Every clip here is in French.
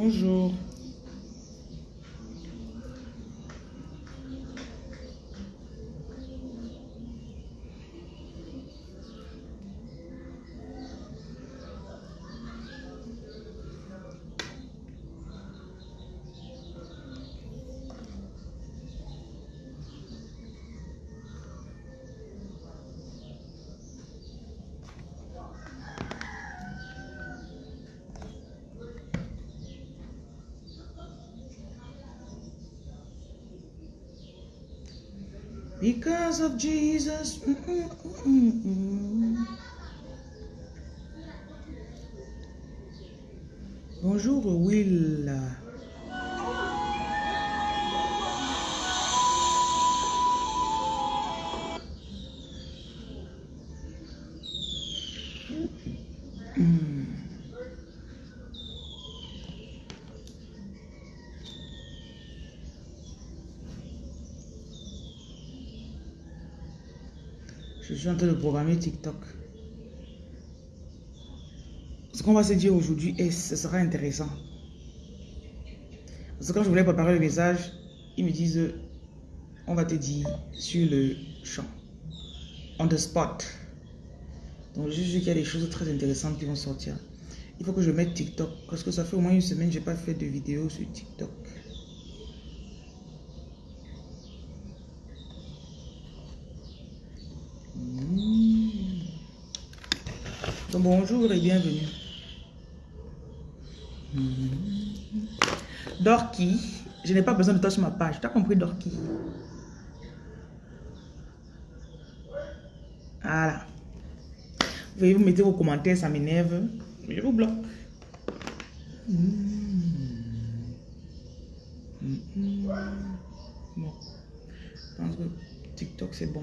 Bonjour. Because of Jesus. Mm, mm, mm. Bonjour Will. Suis en train de programmer TikTok. Ce qu'on va se dire aujourd'hui, et ce sera intéressant. Parce que quand je voulais préparer le message, ils me disent, on va te dire sur le champ, on the spot. Donc je sais qu'il y a des choses très intéressantes qui vont sortir. Il faut que je mette TikTok, parce que ça fait au moins une semaine que je n'ai pas fait de vidéo sur TikTok. Bonjour et bienvenue. Mmh. Dorky, je n'ai pas besoin de toi sur ma page. Tu as compris Dorky? Voilà. Vous mettez vos commentaires, ça m'énerve. Je vous bloque. Mmh. Bon. Je pense que TikTok c'est bon.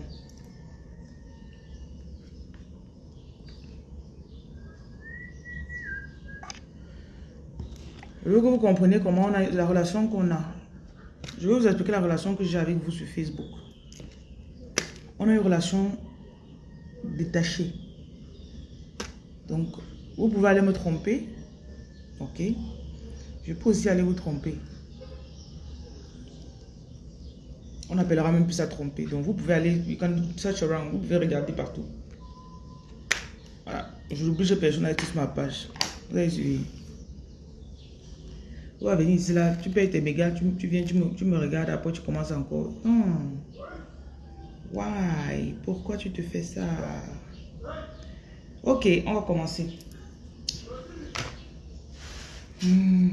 Je veux que vous compreniez comment on a la relation qu'on a. Je vais vous expliquer la relation que j'ai avec vous sur Facebook. On a une relation détachée. Donc, vous pouvez aller me tromper. Ok? Je peux aussi aller vous tromper. On appellera même plus ça tromper. Donc, vous pouvez aller, you can search vous pouvez regarder partout. Voilà. Je n'oblige personne à être sur ma page. Vous allez suivre. Tu vas ici là, tu payes tes mégas, tu, tu viens, tu me, tu me, regardes, après tu commences encore. Non. Why? Pourquoi tu te fais ça? Ok, on va commencer. Hmm.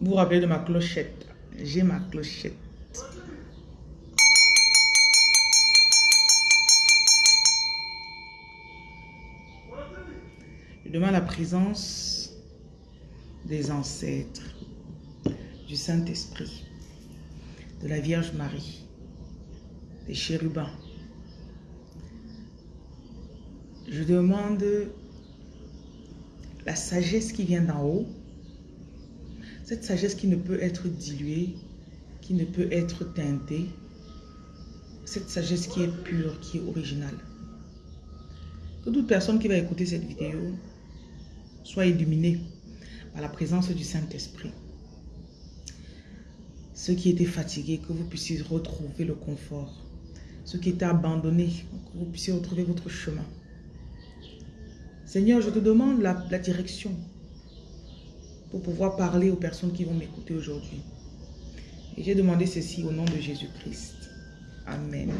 Vous vous rappelez de ma clochette? J'ai ma clochette. Je demande la présence des ancêtres, du Saint-Esprit, de la Vierge Marie, des chérubins. Je demande la sagesse qui vient d'en haut, cette sagesse qui ne peut être diluée, qui ne peut être teintée, cette sagesse qui est pure, qui est originale. Que toute personne qui va écouter cette vidéo soit illuminée par la présence du Saint-Esprit. Ceux qui étaient fatigués, que vous puissiez retrouver le confort. Ceux qui étaient abandonnés, que vous puissiez retrouver votre chemin. Seigneur, je te demande la, la direction pour pouvoir parler aux personnes qui vont m'écouter aujourd'hui. Et j'ai demandé ceci au nom de Jésus-Christ. Amen.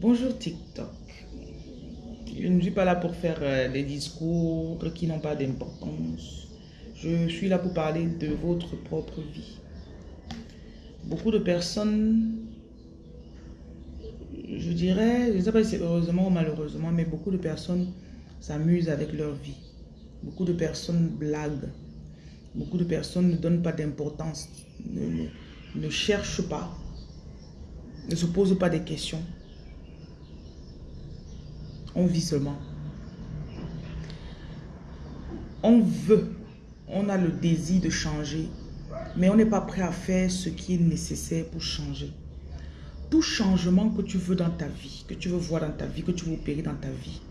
Bonjour TikTok. Je ne suis pas là pour faire euh, des discours qui n'ont pas d'importance. Je suis là pour parler de votre propre vie. Beaucoup de personnes, je dirais, je ne sais pas si c'est heureusement ou malheureusement, mais beaucoup de personnes s'amusent avec leur vie. Beaucoup de personnes blaguent. Beaucoup de personnes ne donnent pas d'importance, ne, ne cherchent pas, ne se posent pas des questions. On vit seulement. On veut, on a le désir de changer, mais on n'est pas prêt à faire ce qui est nécessaire pour changer. Tout changement que tu veux dans ta vie, que tu veux voir dans ta vie, que tu veux opérer dans ta vie,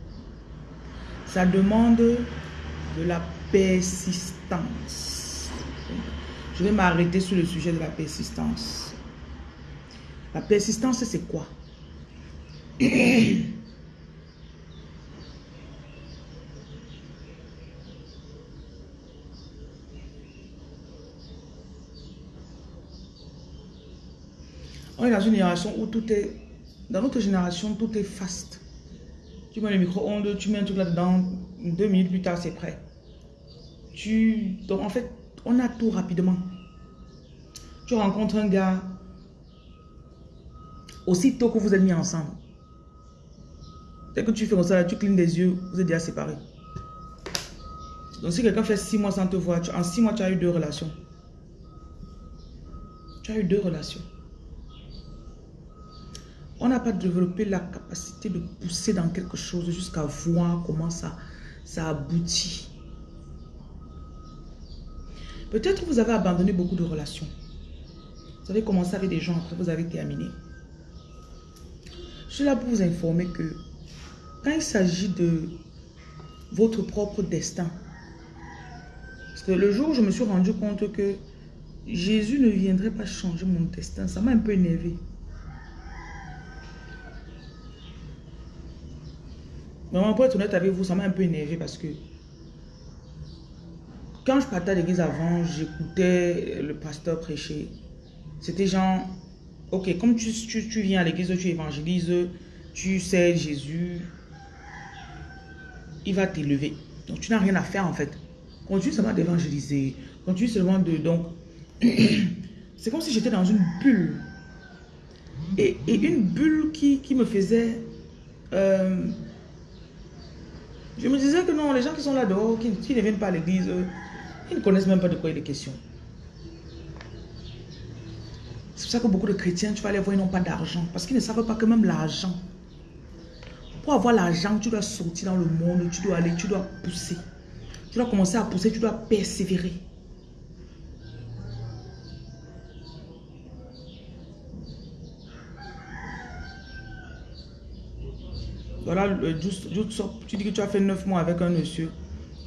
ça demande de la persistance. Je vais m'arrêter sur le sujet de la persistance. La persistance, c'est quoi? On est dans une génération où tout est... Dans notre génération, tout est fast. Tu mets le micro-ondes, tu mets un truc là-dedans, deux minutes plus tard, c'est prêt. Tu... Donc, en fait, on a tout rapidement. Tu rencontres un gars, aussitôt que vous êtes mis ensemble. Dès que tu fais comme ça, tu clignes des yeux, vous êtes déjà séparés. Donc, si quelqu'un fait six mois sans te voir, en six mois, tu as eu deux relations. Tu as eu deux relations on n'a pas développé la capacité de pousser dans quelque chose jusqu'à voir comment ça, aboutit. Peut-être vous avez abandonné beaucoup de relations. Vous avez commencé avec des gens, après vous avez terminé. Je suis là pour vous informer que quand il s'agit de votre propre destin, parce que le jour où je me suis rendu compte que Jésus ne viendrait pas changer mon destin, ça m'a un peu énervé. Vraiment, pour être honnête avec vous, ça m'a un peu énervé parce que quand je partais à l'église avant, j'écoutais le pasteur prêcher. C'était genre, ok, comme tu, tu, viens à l'église, tu évangélises, tu sais Jésus, il va t'élever. Donc tu n'as rien à faire en fait. Continue seulement d'évangéliser. Continue seulement de... Donc, c'est comme si j'étais dans une bulle. Et, une bulle qui, me faisait... Euh, je me disais que non, les gens qui sont là dehors, qui, ne viennent pas à l'église, ils ne connaissent même pas de quoi il est question. C'est pour ça que beaucoup de chrétiens, tu vas les voir, ils n'ont pas d'argent. Parce qu'ils ne savent pas que même l'argent, pour avoir l'argent, tu dois sortir dans le monde, tu dois aller, tu dois pousser. Tu dois commencer à pousser, tu dois persévérer. Voilà, tu dis que tu as fait neuf mois avec un monsieur.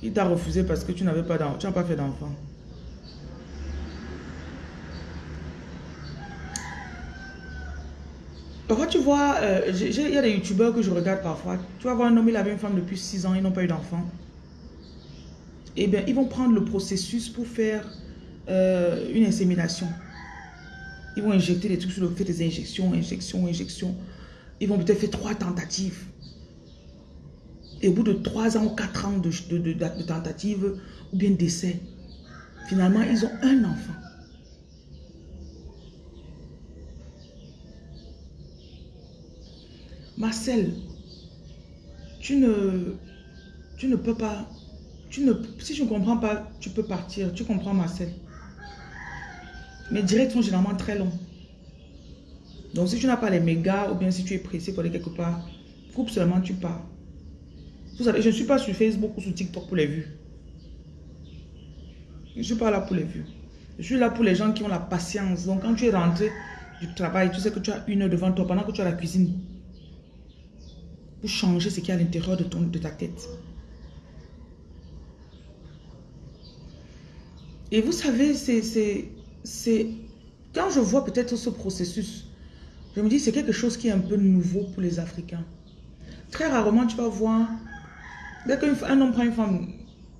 Il t'a refusé parce que tu n'avais pas tu n'as pas fait d'enfant. Parfois, tu vois, euh, il y a des youtubeurs que je regarde parfois. Tu vas voir un homme, il avait une femme depuis six ans, ils n'ont pas eu d'enfant. Eh bien, ils vont prendre le processus pour faire euh, une insémination. Ils vont injecter des trucs sur le fait des injections, injections, injections. Ils vont peut-être faire trois tentatives. Et au bout de 3 ans ou 4 ans de, de, tentative ou bien d'essai, finalement, ils ont un enfant. Marcel, tu ne, tu ne peux pas, tu ne, si je ne comprends pas, tu peux partir. Tu comprends Marcel Mes directs sont généralement très longs. Donc si tu n'as pas les mégas ou bien si tu es pressé pour aller quelque part, coupe seulement, tu pars. Vous savez, je ne suis pas sur Facebook ou sur TikTok pour les vues. Je ne suis pas là pour les vues. Je suis là pour les gens qui ont la patience. Donc, quand tu es rentré du travail, tu sais que tu as une heure devant toi pendant que tu as la cuisine. Pour changer ce qui est à l'intérieur de, de ta tête. Et vous savez, c'est... Quand je vois peut-être ce processus, je me dis c'est quelque chose qui est un peu nouveau pour les Africains. Très rarement, tu vas voir Dès qu'un homme prend une femme,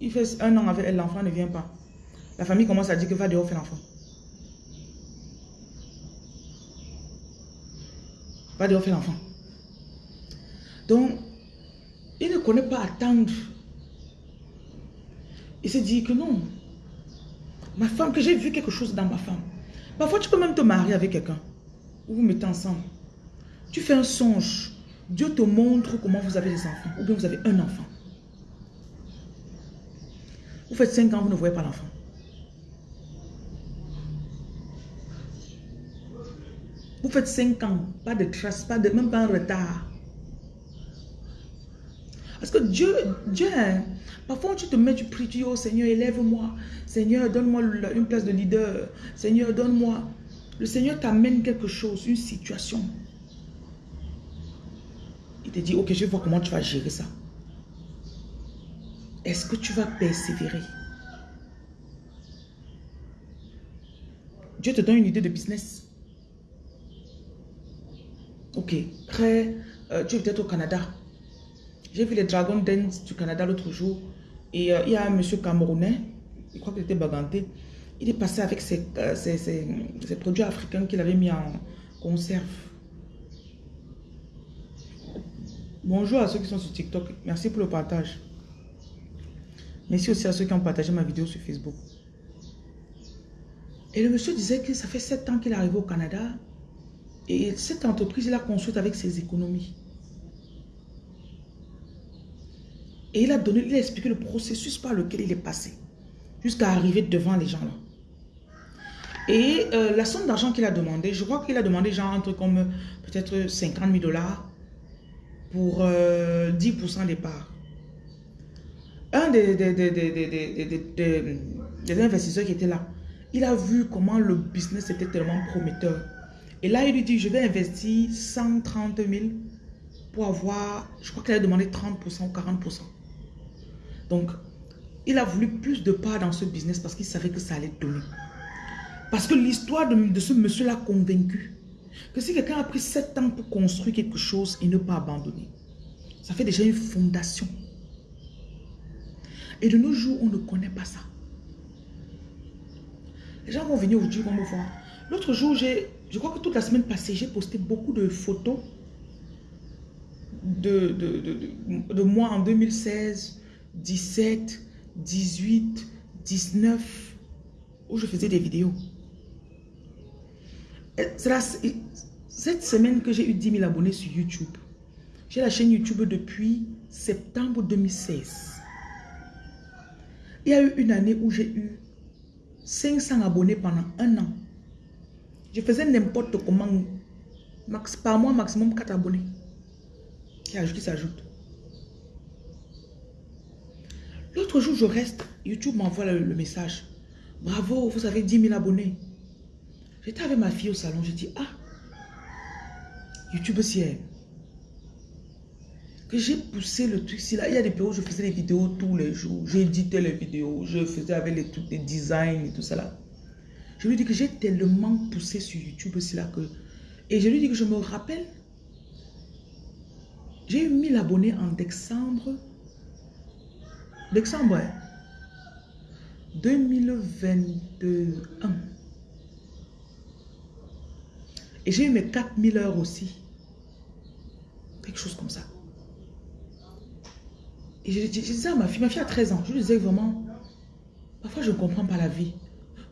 il fait un an avec elle, l'enfant ne vient pas. La famille commence à dire que va dehors faire l'enfant. Va dehors faire l'enfant. Donc, il ne connaît pas attendre. Il se dit que non. Ma femme, que j'ai vu quelque chose dans ma femme. Parfois, tu peux même te marier avec quelqu'un. Ou vous mettez ensemble. Tu fais un songe. Dieu te montre comment vous avez des enfants. Ou bien vous avez un enfant. Faites 5 ans, vous ne voyez pas l'enfant. Vous faites 5 ans, pas de traces, pas de, même pas un retard. Parce que Dieu, Dieu, parfois tu te mets, tu pries, tu dis, oh Seigneur, élève-moi. Seigneur, donne-moi une place de leader. Seigneur, donne-moi. Le Seigneur t'amène quelque chose, une situation. Il te dit, ok, je voir comment tu vas gérer ça. Est-ce que tu vas persévérer? Dieu te donne une idée de business. Ok, après, euh, tu es peut-être au Canada. J'ai vu les Dragon Dance du Canada l'autre jour. Et euh, il y a un monsieur camerounais, je crois qu'il était baganté. Il est passé avec euh, ses produits africains qu'il avait mis en conserve. Bonjour à ceux qui sont sur TikTok. Merci pour le partage. Merci aussi à ceux qui ont partagé ma vidéo sur Facebook. Et le monsieur disait que ça fait sept ans qu'il est arrivé au Canada. Et cette entreprise, il a construite avec ses économies. Et il a donné, il a expliqué le processus par lequel il est passé. Jusqu'à arriver devant les gens là. Et euh, la somme d'argent qu'il a demandé, je crois qu'il a demandé genre entre comme peut-être 50 000 dollars pour 10% euh, des parts un des, investisseurs qui était là, il a vu comment le business était tellement prometteur. Et là, il lui dit, je vais investir 130 000 pour avoir, je crois qu'il a demandé 30% ou 40%. Donc, il a voulu plus de parts dans ce business parce qu'il savait que ça allait donner. Parce que l'histoire de, de, ce monsieur l'a convaincu que si quelqu'un a pris 7 ans pour construire quelque chose et ne pas abandonner, ça fait déjà une fondation. Et de nos jours, on ne connaît pas ça. Les gens vont venir aujourd'hui, vont me voir. L'autre jour, je crois que toute la semaine passée, j'ai posté beaucoup de photos de, de, de, moi en 2016, 17, 18, 19, où je faisais des vidéos. C'est cette semaine que j'ai eu 10 000 abonnés sur YouTube. J'ai la chaîne YouTube depuis septembre 2016. Il y a eu une année où j'ai eu 500 abonnés pendant un an. Je faisais n'importe comment. Max, par mois, maximum 4 abonnés qui s'ajoutent. L'autre jour, je reste. YouTube m'envoie le, message. Bravo, vous avez 10 000 abonnés. J'étais avec ma fille au salon. Je dis, ah, YouTube, c'est que j'ai poussé le truc. Si là, il y a des périodes où je faisais des vidéos tous les jours. J'éditais les vidéos. Je faisais avec les trucs, des designs et tout ça là. Je lui dis que j'ai tellement poussé sur YouTube aussi là que... Et je lui dis que je me rappelle. J'ai eu 1000 abonnés en décembre. Décembre, 2021. Et j'ai eu mes 4000 heures aussi. Quelque chose comme ça. Et je, disais à ma fille, ma fille a 13 ans, je lui disais vraiment, parfois je ne comprends pas la vie.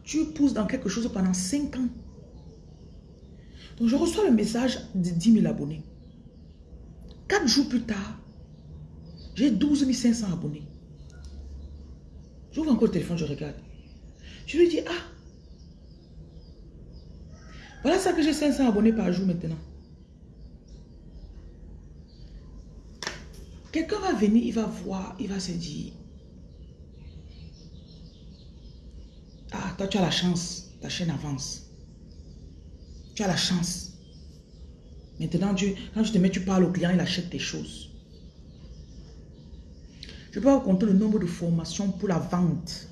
Tu pousses dans quelque chose pendant 5 ans. Donc je reçois le message de 10 000 abonnés. 4 jours plus tard, j'ai 12 500 abonnés. J'ouvre encore le téléphone, je regarde. Je lui dis, ah, voilà ça que j'ai 500 abonnés par jour maintenant. Quelqu'un va venir, il va voir, il va se dire, ah, toi tu as la chance, ta chaîne avance. Tu as la chance. Maintenant, quand tu te mets, tu parles au client, il achète tes choses. Je peux vous compter le nombre de formations pour la vente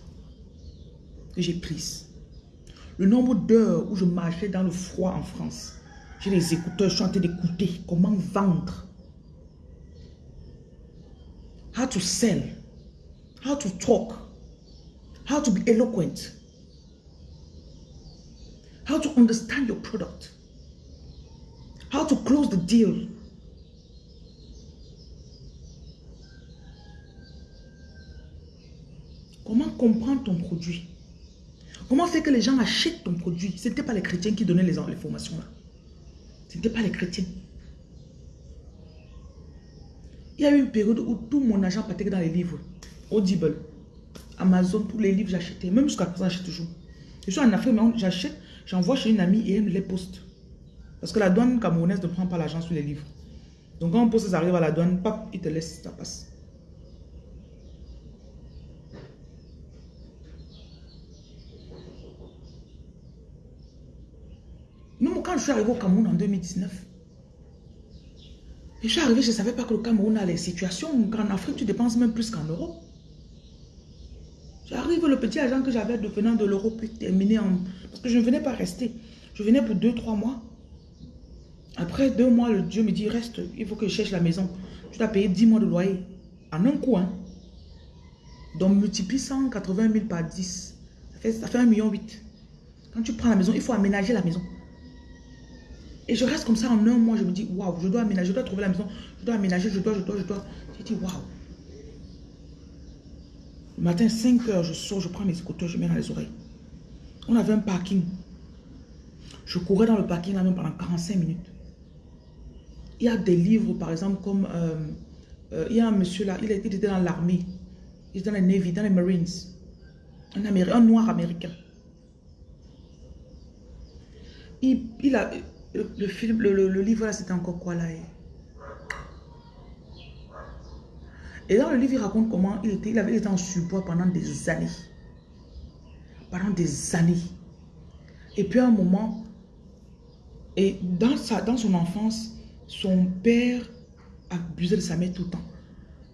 que j'ai prises. Le nombre d'heures où je marchais dans le froid en France. J'ai les écouteurs, je suis en train d'écouter comment vendre how to sell, how to talk, how to be eloquent, how to understand your product, how to close the deal. Comment comprendre ton produit? Comment faire que les gens achètent ton produit? Ce n'était pas les chrétiens qui donnaient les, les formations là. Ce n'était pas les chrétiens. Il y a eu une période où tout mon argent partait dans les livres. Audible, Amazon, tous les livres, j'achetais. Même jusqu'à présent, j'achète toujours. Je suis en Afrique, mais j'achète, j'envoie chez une amie et elle me les poste. Parce que la douane camerounaise ne prend pas l'argent sur les livres. Donc quand on pose ça arrive à la douane, pap, il te laisse, ça passe. Même quand je suis arrivé au Cameroun en 2019, je suis arrivé, je ne savais pas que le Cameroun a les situations. En Afrique, tu dépenses même plus qu'en Europe. J'arrive, le petit agent que j'avais de venant de l'Europe est terminé en... Parce que je ne venais pas rester. Je venais pour deux, trois mois. Après deux mois, le Dieu me dit, reste, il faut que je cherche la maison. Tu dois payer 10 mois de loyer. En un coup, hein. Donc, multiplie 180 000 par 10. Ça fait, ça fait 1,8 million. Quand tu prends la maison, il faut aménager la maison. Et je reste comme ça en un mois, je me dis, waouh, je dois aménager, je dois trouver la maison, je dois aménager, je dois, je dois, je dois. J'ai dit, waouh. Le matin, 5 heures, je sors, je prends mes écouteurs, je mets dans les oreilles. On avait un parking. Je courais dans le parking là même pendant 45 minutes. Il y a des livres, par exemple, comme... Euh, euh, il y a un monsieur là, il, était dans l'armée. Il était dans les Navy, dans les Marines. Un, un noir américain. Il, il a... Le, livre là, c'était encore quoi là Et dans le livre, il raconte comment il était, il avait été en surpoids pendant des années. Pendant des années. Et puis à un moment, et dans, sa, dans son enfance, son père abusait de sa mère tout le temps.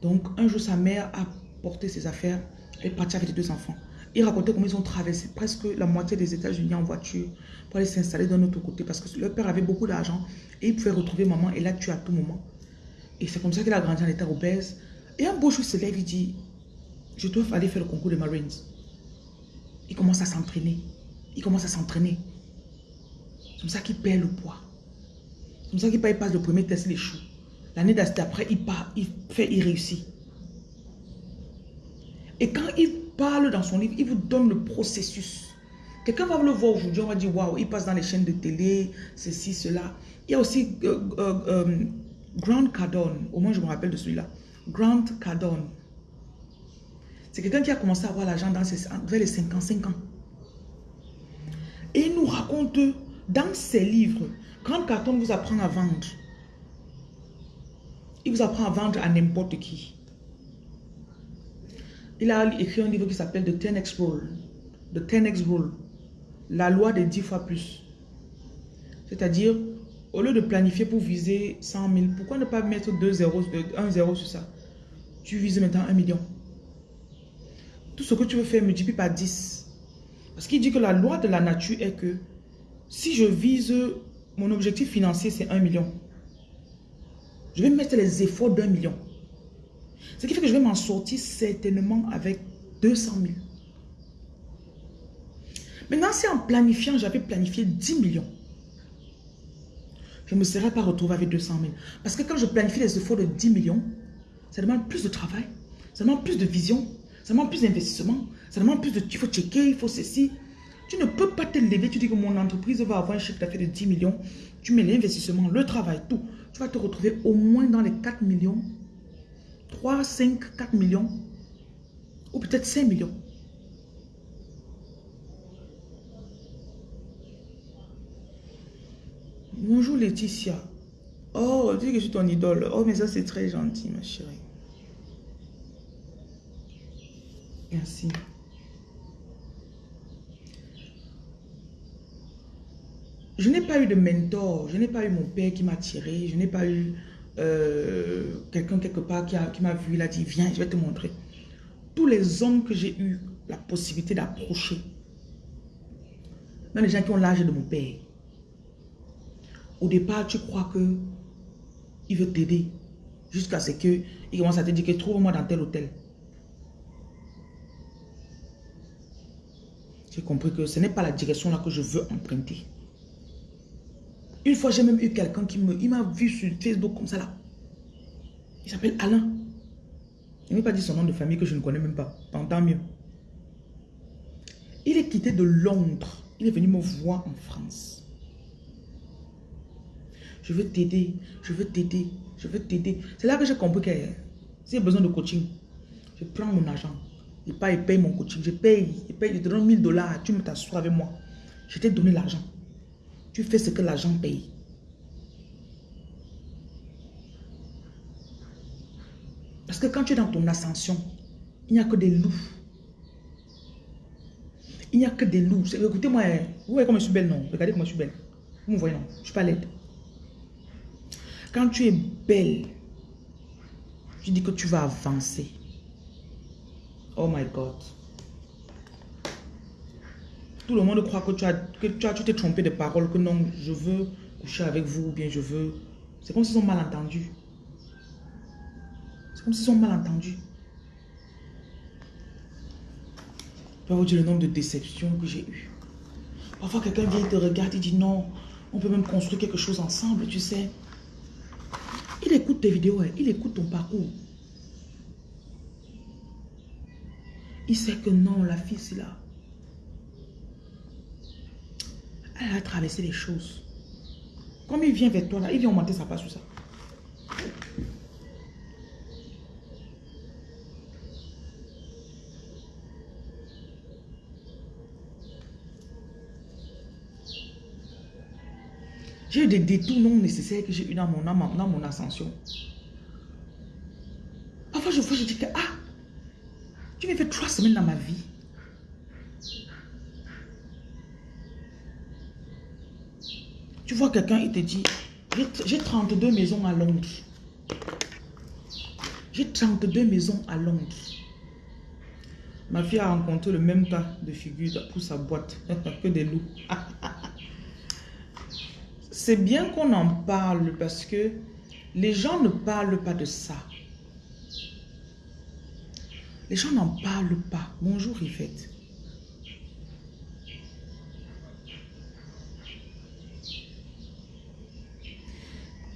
Donc un jour, sa mère a porté ses affaires et est partie avec les deux enfants. Il racontait comment ils ont traversé presque la moitié des États-Unis en voiture pour aller s'installer d'un autre côté parce que leur père avait beaucoup d'argent et il pouvait retrouver maman et la tuer à tout moment. Et c'est comme ça qu'il a grandi en état obèse. Et un beau jour, il se lève, il dit, je dois aller faire le concours des Marines. Il commence à s'entraîner. Il commence à s'entraîner. C'est comme ça qu'il perd le poids. C'est comme ça qu'il passe le premier test, il échoue. L'année d'après, il part, il fait, il réussit. Et quand il parle dans son livre, il vous donne le processus. Quelqu'un va le voir aujourd'hui, on va dire, waouh, il passe dans les chaînes de télé, ceci, cela. Il y a aussi euh, euh, euh, Grant Cardone, au moins je me rappelle de celui-là. Grant Cardone. C'est quelqu'un qui a commencé à avoir l'argent vers les 55 ans. Et il nous raconte dans ses livres, Grant Cardone vous apprend à vendre. Il vous apprend à vendre à n'importe qui. Il a écrit un livre qui s'appelle The 10X Rule. The 10X Rule. La loi des 10 fois plus. C'est-à-dire, au lieu de planifier pour viser 100 000, pourquoi ne pas mettre 2 zéros, 1 zéro sur ça? Tu vises maintenant 1 million. Tout ce que tu veux faire, multiplie par 10. Parce qu'il dit que la loi de la nature est que si je vise, mon objectif financier c'est 1 million. Je vais mettre les efforts d'un million. Ce qui fait que je vais m'en sortir certainement avec 200 000. Maintenant, si en planifiant, j'avais planifié 10 millions, je ne me serais pas retrouvé avec 200 000. Parce que quand je planifie les efforts de 10 millions, ça demande plus de travail, ça demande plus de vision, ça demande plus d'investissement, ça demande plus de... Il faut checker, il faut ceci. Tu ne peux pas te lever, tu dis que mon entreprise va avoir un chiffre d'affaires de 10 millions. Tu mets l'investissement, le travail, tout. Tu vas te retrouver au moins dans les 4 millions 3, 5, 4 millions ou peut-être 5 millions. Bonjour Laetitia. Oh, tu dis que je suis ton idole. Oh, mais ça c'est très gentil, ma chérie. Merci. Je n'ai pas eu de mentor. Je n'ai pas eu mon père qui m'a tiré. Je n'ai pas eu euh, quelqu'un quelque part qui m'a vu, il a dit, viens, je vais te montrer. Tous les hommes que j'ai eu la possibilité d'approcher, même les gens qui ont l'âge de mon père, au départ, tu crois que il veut t'aider jusqu'à ce qu'il commence à te dire que trouve-moi dans tel hôtel. J'ai compris que ce n'est pas la direction là que je veux emprunter. Une fois, j'ai même eu quelqu'un qui me, il m'a vu sur Facebook comme ça là. Il s'appelle Alain. Il m'a pas dit son nom de famille que je ne connais même pas. Tant mieux. Il est quitté de Londres. Il est venu me voir en France. Je veux t'aider. Je veux t'aider. Je veux t'aider. C'est là que j'ai compris que j'ai besoin de coaching, je prends mon argent. Pas, il paye mon coaching. Je paye. Il paye. Je te donne 1000 dollars. Tu me t'assois avec moi. Je t'ai donné l'argent. Tu fais ce que l'argent paye. Parce que quand tu es dans ton ascension, il n'y a que des loups. Il n'y a que des loups. Écoutez-moi, hein. vous voyez comme je suis belle, non? Regardez comment je suis belle. Vous me voyez, non? Je suis pas laide. Quand tu es belle, tu dis que tu vas avancer. Oh my God. Tout le monde croit que tu as, que tu as, tu t'es trompé de parole, que non, je veux coucher avec vous, ou bien je veux. C'est comme s'ils ont mal entendu. C'est comme s'ils ont mal entendu. Je vais vous dire le nombre de déceptions que j'ai eues. Parfois, quelqu'un vient te regarde et dit non, on peut même construire quelque chose ensemble, tu sais. Il écoute tes vidéos, hein. il écoute ton parcours. Il sait que non, la fille, c'est là. Elle a traversé les choses. Comme il vient vers toi, là, il vient augmenter sa part sur ça. J'ai eu des détours non nécessaires que j'ai eu dans mon, dans mon ascension. Parfois, je vois, je dis que, ah, tu m'as fait trois semaines dans ma vie. Tu vois quelqu'un, il te dit, j'ai 32 maisons à Londres. J'ai 32 maisons à Londres. Ma fille a rencontré le même tas de figures pour sa boîte que des loups. C'est bien qu'on en parle parce que les gens ne parlent pas de ça. Les gens n'en parlent pas. Bonjour Yvette.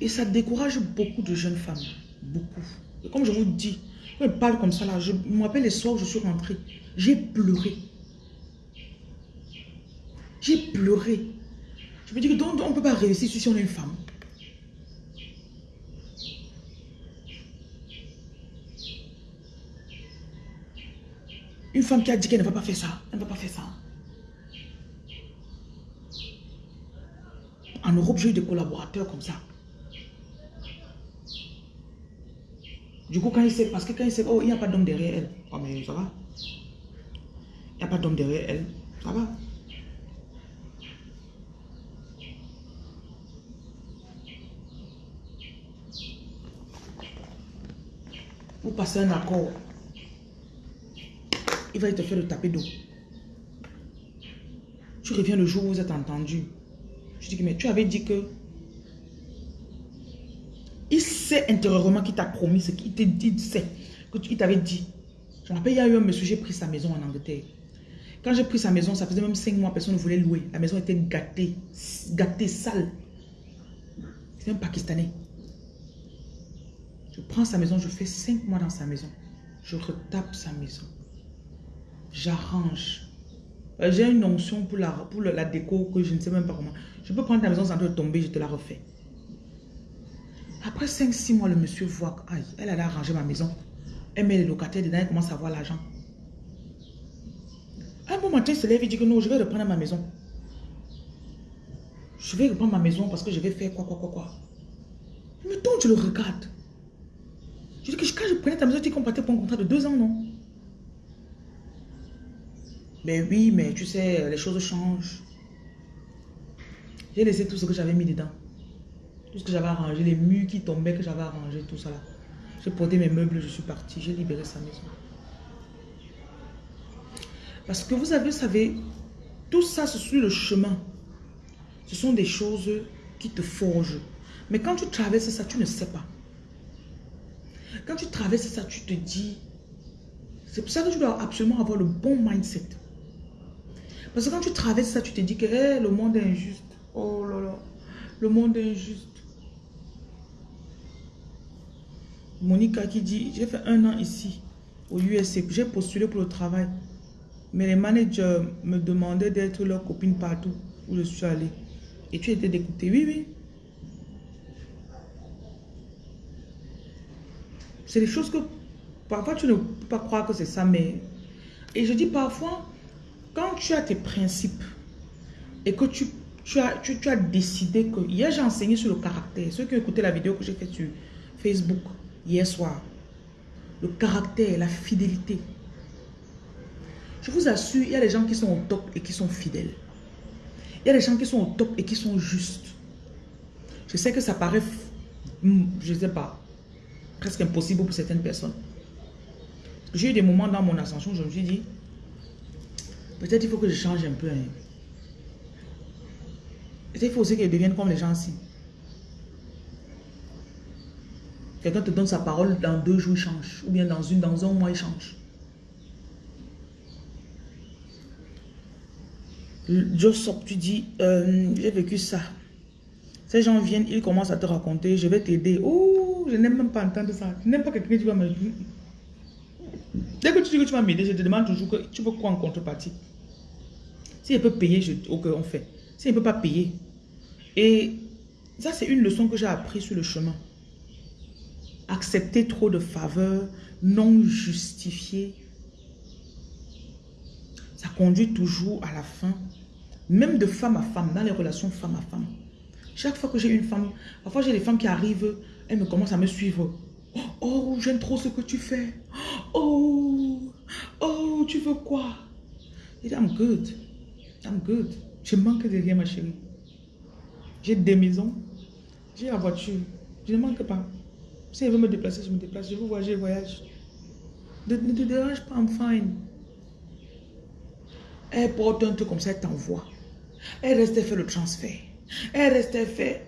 Et ça décourage beaucoup de jeunes femmes. Beaucoup. Et comme je vous dis, je parle comme ça là, je me rappelle les soirs où je suis rentrée. J'ai pleuré. J'ai pleuré. Je me dis que donc on ne peut pas réussir si on est une femme. Une femme qui a dit qu'elle ne va pas faire ça. Elle ne va pas faire ça. En Europe, j'ai eu des collaborateurs comme ça. Du coup, quand il sait, parce que quand il sait, oh, il n'y a pas d'homme derrière elle. Oh, mais ça va. Il n'y a pas d'homme derrière elle. Ça va. Vous passez un accord. Il va te faire le taper d'eau. Tu reviens le jour où vous êtes entendu. Je dis, mais tu avais dit que... Il sait intérieurement qu'il t'a promis ce qu'il t'a dit, sait que tu t'avait dit. Je me rappelle, il y a eu un monsieur, j'ai pris sa maison en Angleterre. Quand j'ai pris sa maison, ça faisait même cinq mois, personne ne voulait louer. La maison était gâtée, gâtée, sale. C'est un Pakistanais. Je prends sa maison, je fais cinq mois dans sa maison. Je retape sa maison. J'arrange. Euh, j'ai une onction pour la, pour la déco que je ne sais même pas comment. Je peux prendre ta maison sans te tomber, je te la refais. Après 5-6 mois, le monsieur voit qu'elle elle a arrangé ma maison. Elle met les locataires dedans, elle commence à voir l'argent. Un bon matin, il se lève et dit que non, je vais reprendre ma maison. Je vais reprendre ma maison parce que je vais faire quoi, quoi, quoi, quoi. Mais donc, tu le regardes. Je dis que quand je prenais ta maison, tu comptais pour un contrat de deux ans, non? Ben oui, mais tu sais, les choses changent. J'ai laissé tout ce que j'avais mis dedans. Que j'avais arrangé, les murs qui tombaient que j'avais arrangé, tout ça là. J'ai porté mes meubles, je suis parti, j'ai libéré sa maison. Parce que vous avez, vous savez, tout ça, c'est sur le chemin. Ce sont des choses qui te forgent. Mais quand tu traverses ça, tu ne sais pas. Quand tu traverses ça, tu te dis... C'est pour ça que tu dois absolument avoir le bon mindset. Parce que quand tu traverses ça, tu te dis que le monde est injuste. Oh là là, le monde est injuste. Monica qui dit, j'ai fait un an ici, au USC, j'ai postulé pour le travail. Mais les managers me demandaient d'être leur copine partout où je suis allée. Et tu étais d'écouter. Oui, oui. C'est des choses que parfois tu ne peux pas croire que c'est ça, mais Et je dis parfois, quand tu as tes principes et que tu, tu, as, tu, as décidé que... Hier, j'ai enseigné sur le caractère. Ceux qui ont écouté la vidéo que j'ai faite sur Facebook hier soir. Le caractère, la fidélité. Je vous assure, il y a des gens qui sont au top et qui sont fidèles. Il y a des gens qui sont au top et qui sont justes. Je sais que ça paraît, je ne sais pas, presque impossible pour certaines personnes. J'ai eu des moments dans mon ascension, je me suis dit, peut-être il faut que je change un peu. Hein. Il faut aussi qu'ils deviennent comme les gens ici. Quelqu'un te donne sa parole, dans deux jours, il change. Ou bien dans, une, dans un mois, il change. Joseph, tu dis, euh, j'ai vécu ça. Ces gens viennent, ils commencent à te raconter, je vais t'aider. Oh, je n'aime même pas entendre ça. Je n'aime pas quelqu'un qui va me... Dès que tu dis que tu vas m'aider, je te demande toujours que tu veux quoi en contrepartie? Si elle peut payer, je, ok, on fait. Si elle ne peut pas payer. Et ça, c'est une leçon que j'ai appris sur le chemin. Accepter trop de faveurs non justifiées, ça conduit toujours à la fin, même de femme à femme, dans les relations femme à femme. Chaque fois que j'ai une femme, parfois j'ai des femmes qui arrivent, elles me commencent à me suivre. Oh, j'aime trop ce que tu fais. Oh, oh, tu veux quoi? Et I'm good. I'm good. Je manque de rien, ma chérie. J'ai des maisons. J'ai la voiture. Je ne manque pas. Si elle veut me déplacer, je me déplace. Je veux voyager, je voyage. Ne, te dérange pas, I'm fine. Elle porte un truc comme ça, elle t'envoie. Elle reste faire le transfert. Elle reste faire.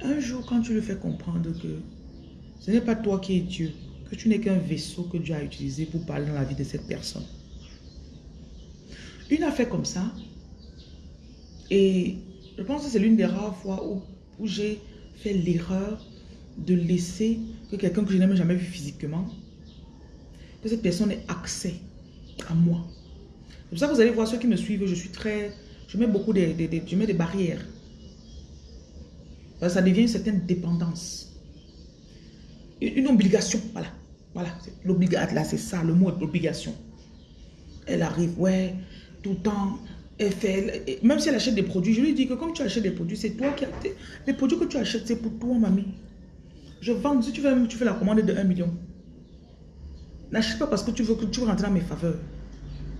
Un jour, quand tu lui fais comprendre que ce n'est pas toi qui es Dieu, que tu n'es qu'un vaisseau que Dieu a utilisé pour parler dans la vie de cette personne. Une affaire comme ça, et je pense que c'est l'une des rares fois où, où j'ai fait l'erreur de laisser que quelqu'un que je n'ai jamais vu physiquement, que cette personne ait accès à moi. C'est pour ça que vous allez voir ceux qui me suivent, je suis très... Je mets beaucoup de, je mets des barrières. Ça devient une certaine dépendance. Une, obligation, voilà. Voilà, l'obligation, là c'est ça, le mot est obligation. Elle arrive, ouais, tout le temps, même si elle achète des produits, je lui dis que comme tu achètes des produits, c'est toi qui les produits que tu achètes, c'est pour toi, mamie. Je vends, si tu veux, tu fais la commande de 1 million. N'achète pas parce que tu veux, que tu veux rentrer dans mes faveurs.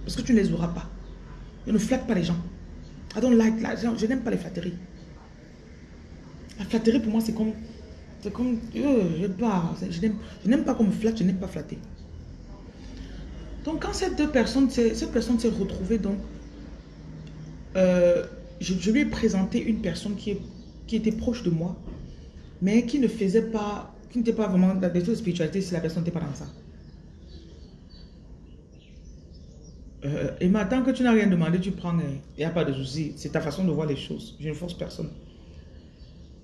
Parce que tu ne les auras pas. Je ne flatte pas les gens. I don't like, je n'aime pas les flatteries. La flatterie pour moi c'est comme, c'est comme, euh, je n'aime pas qu'on me flatte, je n'aime pas flatter. Donc quand cette deux personnes, cette personne s'est retrouvée donc, euh, je, lui ai présenté une personne qui, était proche de moi, mais qui ne faisait pas, qui n'était pas vraiment dans des choses de spiritualité si la personne n'était pas dans ça. Euh, et maintenant que tu n'as rien demandé, tu prends, il n'y a pas de souci. C'est ta façon de voir les choses. Je ne force personne.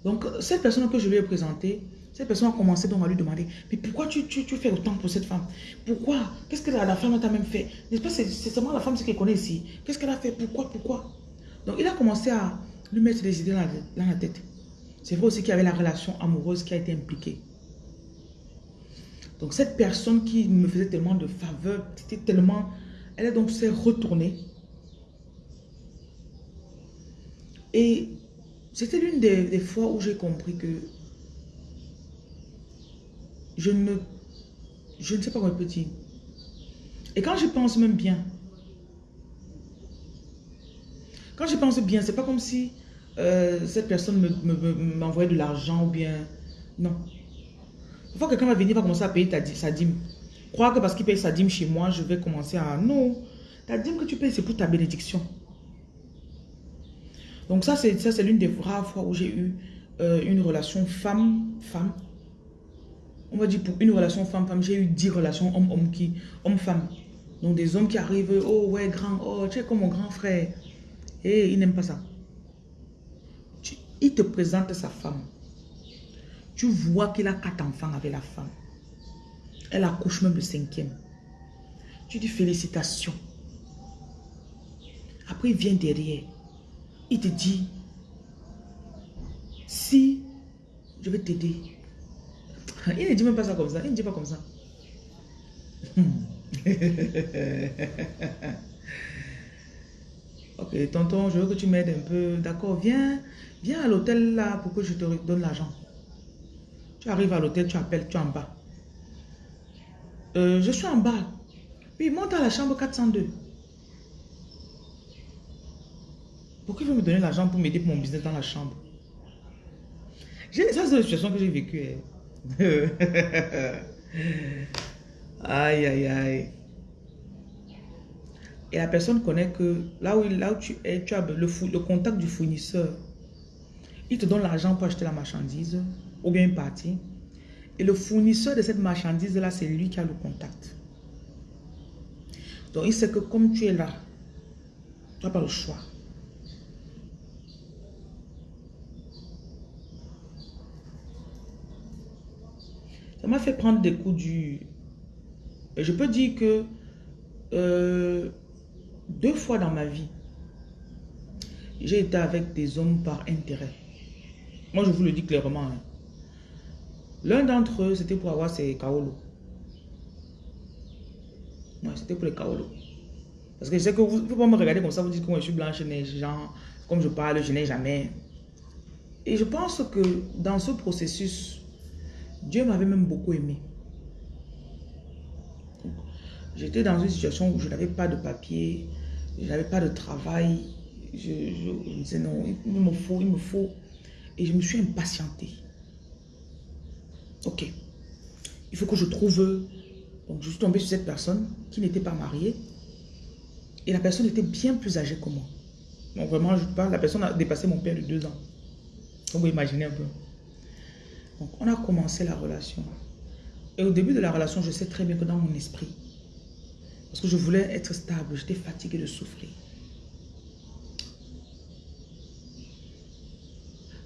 Donc, cette personne que je lui ai présentée, cette personne a commencé donc à lui demander, mais pourquoi tu, tu, tu fais autant pour cette femme? Pourquoi? Qu'est-ce que la, femme t'a même fait? N'est-ce pas, c'est seulement la femme qu'elle connaît ici. Qu'est-ce qu'elle a fait? Pourquoi Pourquoi? Donc, il a commencé à lui mettre des idées dans la, tête. C'est vrai aussi qu'il y avait la relation amoureuse qui a été impliquée. Donc, cette personne qui me faisait tellement de faveurs, c'était tellement elle donc s'est retournée. Et c'était l'une des, fois où j'ai compris que je ne, je sais pas comment dire. Et quand je pense même bien, quand je pense bien, c'est pas comme si euh, cette personne m'envoyait de l'argent ou bien... Non. Parfois, quelqu'un va venir, va commencer à payer sa dîme. Croire que parce qu'il paye sa dîme chez moi, je vais commencer à... Non, ta dîme que tu payes, c'est pour ta bénédiction. Donc ça, c'est l'une des rares fois où j'ai eu euh, une relation femme-femme. On va dire pour une relation femme-femme, j'ai eu dix relations homme-homme qui... Homme-femme. Donc des hommes qui arrivent, oh ouais, grand, oh, tu es comme mon grand frère. Et il n'aime pas ça. il te présente sa femme. Tu vois qu'il a quatre enfants avec la femme. Elle accouche même le cinquième. Tu dis félicitations. Après, il vient derrière. Il te dit, si je vais t'aider. Il ne dit même pas ça comme ça. Il ne dit pas comme ça. Ok, tonton, je veux que tu m'aides un peu. D'accord, viens, viens à l'hôtel là pour que je te donne l'argent. Tu arrives à l'hôtel, tu appelles, tu es en bas. Euh, je suis en bas. Oui, monte à la chambre 402. Pourquoi il veut me donner l'argent pour m'aider pour mon business dans la chambre? Ça, c'est la situation que j'ai vécue. Aïe, aïe, aïe. Et la personne connaît que là où, là où tu es, tu as le, le contact du fournisseur. Il te donne l'argent pour acheter la marchandise ou bien une partie. Et le fournisseur de cette marchandise-là, c'est lui qui a le contact. Donc, il sait que comme tu es là, tu n'as pas le choix. Ça m'a fait prendre des coups du... Je peux dire que euh, deux fois dans ma vie, j'ai été avec des hommes par intérêt. Moi, je vous le dis clairement. Hein. L'un d'entre eux, c'était pour avoir ses kaolo. Ouais, c'était pour les kaolo. Parce que je sais que vous ne pouvez pas me regarder comme ça, vous dites que moi je suis blanche, neige, genre, comme je parle, je n'ai jamais. Et je pense que dans ce processus, Dieu m'avait même beaucoup aimé. J'étais dans une situation où je n'avais pas de papier, je n'avais pas de travail. Je, je, me disais non, il me faut, il me faut. Et je me suis impatientée. Ok. Il faut que je trouve... Donc, je suis tombée sur cette personne qui n'était pas mariée. Et la personne était bien plus âgée que moi. Donc, vraiment, je parle, la personne a dépassé mon père de deux ans. Donc, vous imaginez un peu. Donc, on a commencé la relation. Et au début de la relation, je sais très bien que dans mon esprit, parce que je voulais être stable, j'étais fatiguée de souffrir.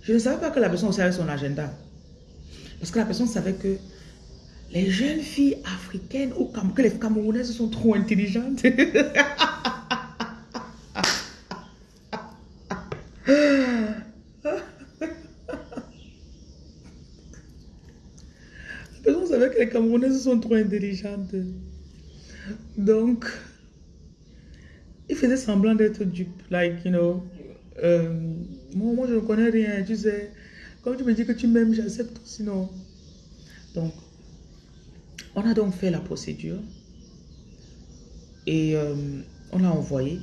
Je ne savais pas que la personne aussi avait son agenda. Parce que la personne savait que les jeunes filles africaines ou que les Camerounaises sont trop intelligentes. la personne savait les Camerounaises sont trop intelligentes. Donc, il faisait semblant d'être dupe. Like, you know, euh, moi, moi, je ne connais rien, tu sais. Comme tu me dis que tu m'aimes, j'accepte sinon. Donc, on a donc fait la procédure. Et euh, on l'a envoyé.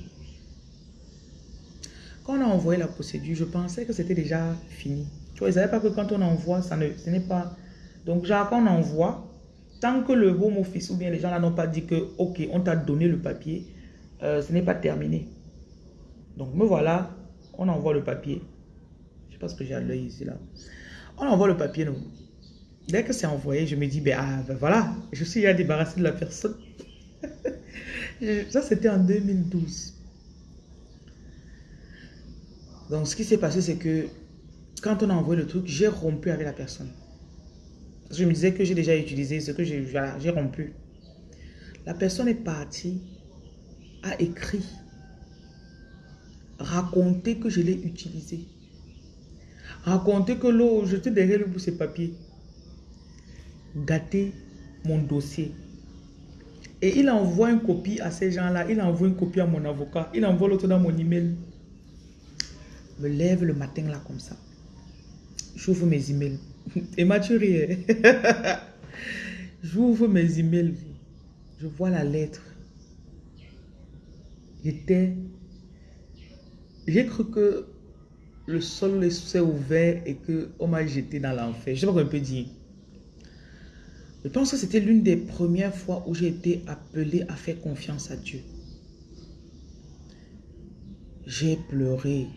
Quand on a envoyé la procédure, je pensais que c'était déjà fini. Tu vois, ils savaient pas que quand on envoie, ça ne, ce n'est pas... Donc, genre, quand on envoie, tant que le home office ou bien les gens là n'ont pas dit que, ok, on t'a donné le papier, euh, ce n'est pas terminé. Donc, me voilà, on envoie le papier parce que j'ai l'œil ici là. On envoie le papier, nous. Dès que c'est envoyé, je me dis, ben, ah, ben voilà, je suis à débarrassé de la personne. Ça, c'était en 2012. Donc, ce qui s'est passé, c'est que quand on a envoyé le truc, j'ai rompu avec la personne. Je me disais que j'ai déjà utilisé ce que j'ai rompu. La personne est partie, a écrit, raconté que je l'ai utilisé raconter que l'eau, j'étais derrière lui pour ses papiers. Gâter mon dossier. Et il envoie une copie à ces gens-là. Il envoie une copie à mon avocat. Il envoie l'autre dans mon email. Me lève le matin là comme ça. J'ouvre mes emails. Et J'ouvre mes emails. Je vois la lettre. J'étais... J'ai cru que le sol s'est ouvert et qu'on m'a jeté dans l'enfer. Je sais pas quoi on peut dire. Je pense que c'était l'une des premières fois où j'ai été appelé à faire confiance à Dieu. J'ai pleuré.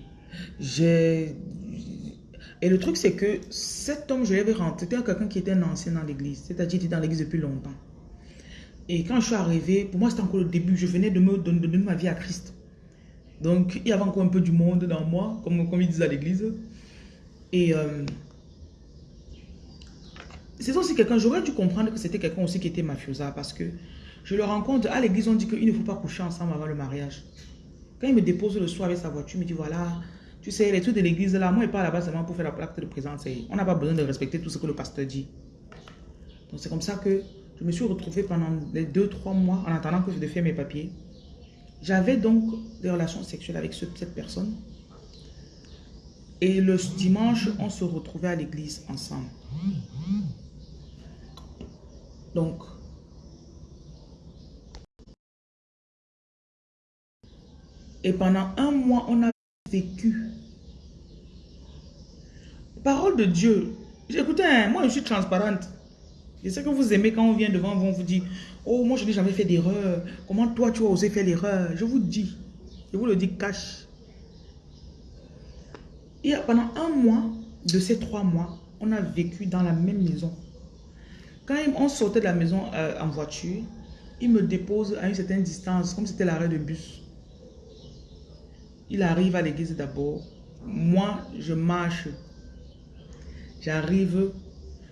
J'ai... Et le truc, c'est que cet homme, je l'avais rentré, c'était quelqu'un qui était un ancien dans l'église. C'est-à-dire, était dans l'église depuis longtemps. Et quand je suis arrivé, pour moi, c'était encore le début. Je venais de me donner ma vie à Christ. Donc, il y avait encore un peu du monde dans moi, comme, comme ils disent à l'église. Et euh, c'est aussi quelqu'un, j'aurais dû comprendre que c'était quelqu'un aussi qui était mafiosa parce que je le rencontre, à l'église, on dit qu'il ne faut pas coucher ensemble avant le mariage. Quand il me dépose le soir avec sa voiture, il me dit voilà, tu sais, les trucs de l'église là, moi, il pas là-bas seulement pour faire la plaque de présence. On n'a pas besoin de respecter tout ce que le pasteur dit. Donc, c'est comme ça que Je me suis retrouvée pendant les deux, trois mois en attendant que je devais mes papiers. J'avais donc des relations sexuelles avec cette personne. Et le dimanche, on se retrouvait à l'église ensemble. Donc, et pendant un mois, on a Parole de Dieu. Écoutez, hein, moi je suis transparente. Je sais que vous aimez quand on vient devant vous, on vous dit, oh moi je n'ai jamais fait d'erreur. Comment toi tu as osé faire l'erreur? Je vous dis, je vous le dis cash. Et pendant un mois, de ces trois mois, on a vécu dans la même maison. Quand on sortait de la maison euh, en voiture, il me dépose à une certaine distance, comme c'était l'arrêt de bus. Il arrive à l'église d'abord. Moi, je marche. J'arrive.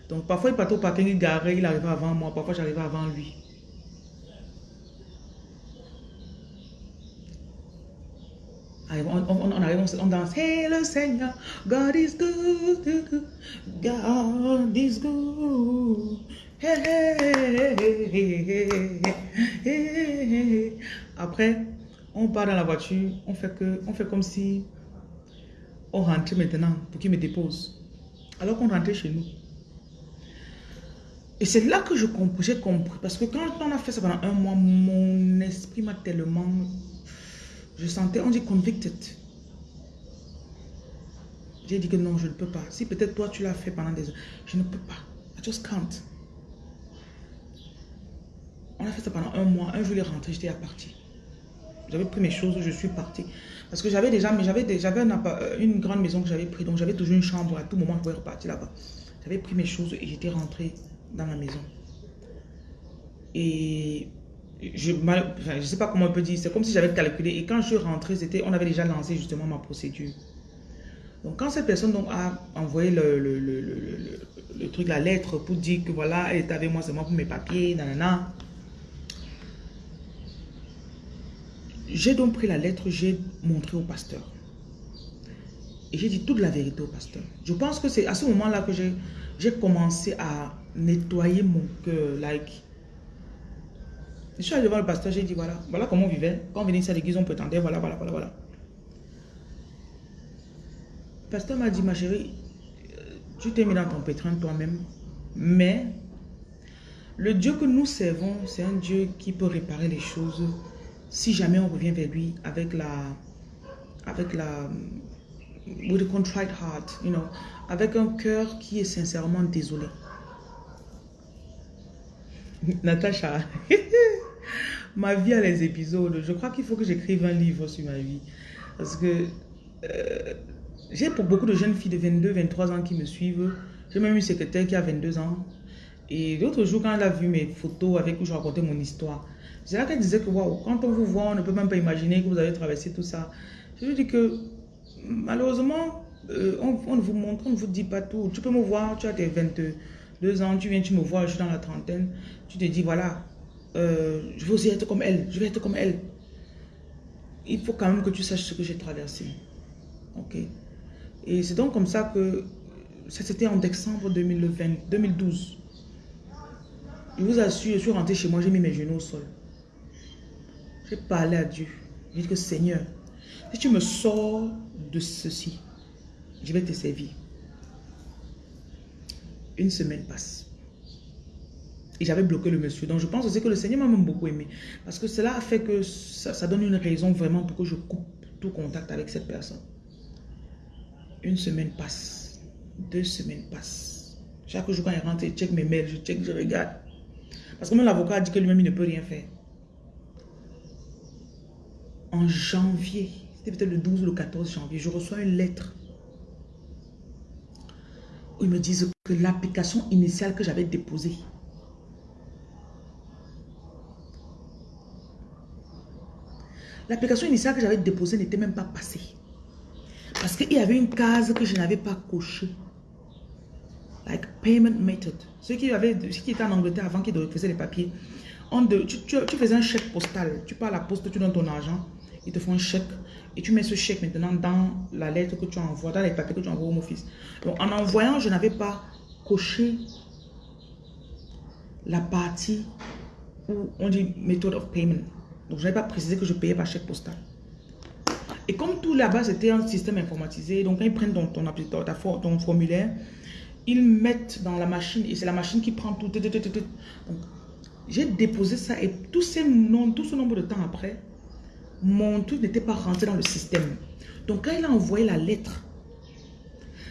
Donc, parfois, il partait au parking, il garait, il arrivait avant moi. Parfois, j'arrivais avant lui. On, arrive, on, danse. Hey, le Seigneur, God is good. God is good. Après, on part dans la voiture, on fait, que, on fait comme si on rentrait maintenant pour qu'il me dépose. Alors qu'on rentrait chez nous. Et c'est là que j'ai compris, compris. Parce que quand on a fait ça pendant un mois, mon esprit m'a tellement... Je sentais, on dit convicted. J'ai dit que non, je ne peux pas. Si peut-être toi, tu l'as fait pendant des heures, je ne peux pas. I just can't. On a fait ça pendant un mois. Un jour, il est rentré, j'étais à partir. J'avais pris mes choses, je suis partie. Parce que j'avais déjà, mais j'avais euh, une grande maison que j'avais pris, donc j'avais toujours une chambre. À tout moment, je pouvais repartir là-bas. J'avais pris mes choses et j'étais rentrée dans la maison. Et je ne sais pas comment on peut dire, c'est comme si j'avais calculé. Et quand je suis rentrée, on avait déjà lancé justement ma procédure. Donc quand cette personne donc, a envoyé le, le, le, le, truc, la lettre pour dire que voilà, elle est avec moi, c'est moi pour mes papiers, nanana. J'ai donc pris la lettre, j'ai montré au pasteur. Et j'ai dit toute la vérité au pasteur. Je pense que c'est à ce moment-là que j'ai commencé à nettoyer mon cœur. Like. Je suis allé devant le pasteur, j'ai dit voilà, voilà comment on vivait. Quand on venait ici à l'église, on prétendait, voilà, voilà, voilà, voilà. Le pasteur m'a dit, ma chérie, tu t'es mis dans ton pétrin toi-même, mais le Dieu que nous servons, c'est un Dieu qui peut réparer les choses si jamais on revient vers lui avec la, avec la, with a contrite heart, you know, avec un cœur qui est sincèrement désolé. Natacha, ma vie a les épisodes. Je crois qu'il faut que j'écrive un livre sur ma vie. Parce que euh, j'ai pour beaucoup de jeunes filles de 22, 23 ans qui me suivent. J'ai même une secrétaire qui a 22 ans. Et l'autre jour, quand elle a vu mes photos avec où je racontais mon histoire, c'est là qu'elle disait que quand on vous voit, on ne peut même pas imaginer que vous avez traversé tout ça. Je lui dis que malheureusement, euh, on, ne vous montre, on ne vous dit pas tout. Tu peux me voir, tu as tes 22 ans, tu viens, tu me vois, je suis dans la trentaine. Tu te dis, voilà, euh, je veux aussi être comme elle, je vais être comme elle. Il faut quand même que tu saches ce que j'ai traversé. Ok Et c'est donc comme ça que, ça c'était en décembre 2020, 2012. Je vous assure, je suis rentré chez moi, j'ai mis mes genoux au sol. J'ai parlé à Dieu. J'ai dit que Seigneur, si tu me sors de ceci, je vais te servir. Une semaine passe. Et j'avais bloqué le monsieur. Donc je pense aussi que le Seigneur m'a même beaucoup aimé. Parce que cela fait que ça, donne une raison vraiment pour que je coupe tout contact avec cette personne. Une semaine passe. Deux semaines passent. Chaque jour quand il rentre, je check mes mails, je check, je regarde. Parce que même l'avocat a dit que lui-même il ne peut rien faire en janvier, c'était peut-être le 12 ou le 14 janvier, je reçois une lettre où ils me disent que l'application initiale que j'avais déposée, l'application initiale que j'avais déposée n'était même pas passée. Parce qu'il y avait une case que je n'avais pas cochée. Like payment method. Ceux qui, avaient, ceux qui étaient en Angleterre avant qu'ils faisaient les papiers, on de, tu, tu, faisais un chèque postal. Tu pars à la poste, tu donnes ton argent ils te font un chèque et tu mets ce chèque maintenant dans la lettre que tu envoies, dans les papiers que tu envoies au office. Donc en envoyant, je n'avais pas coché la partie où on dit method of payment. Donc, je n'avais pas précisé que je payais par chèque postal. Et comme tout là-bas, c'était un système informatisé, donc quand ils prennent ton, formulaire, ils mettent dans la machine et c'est la machine qui prend tout. J'ai déposé ça et tout, ces tout ce nombre de temps après, mon truc n'était pas rentré dans le système. Donc, quand il a envoyé la lettre,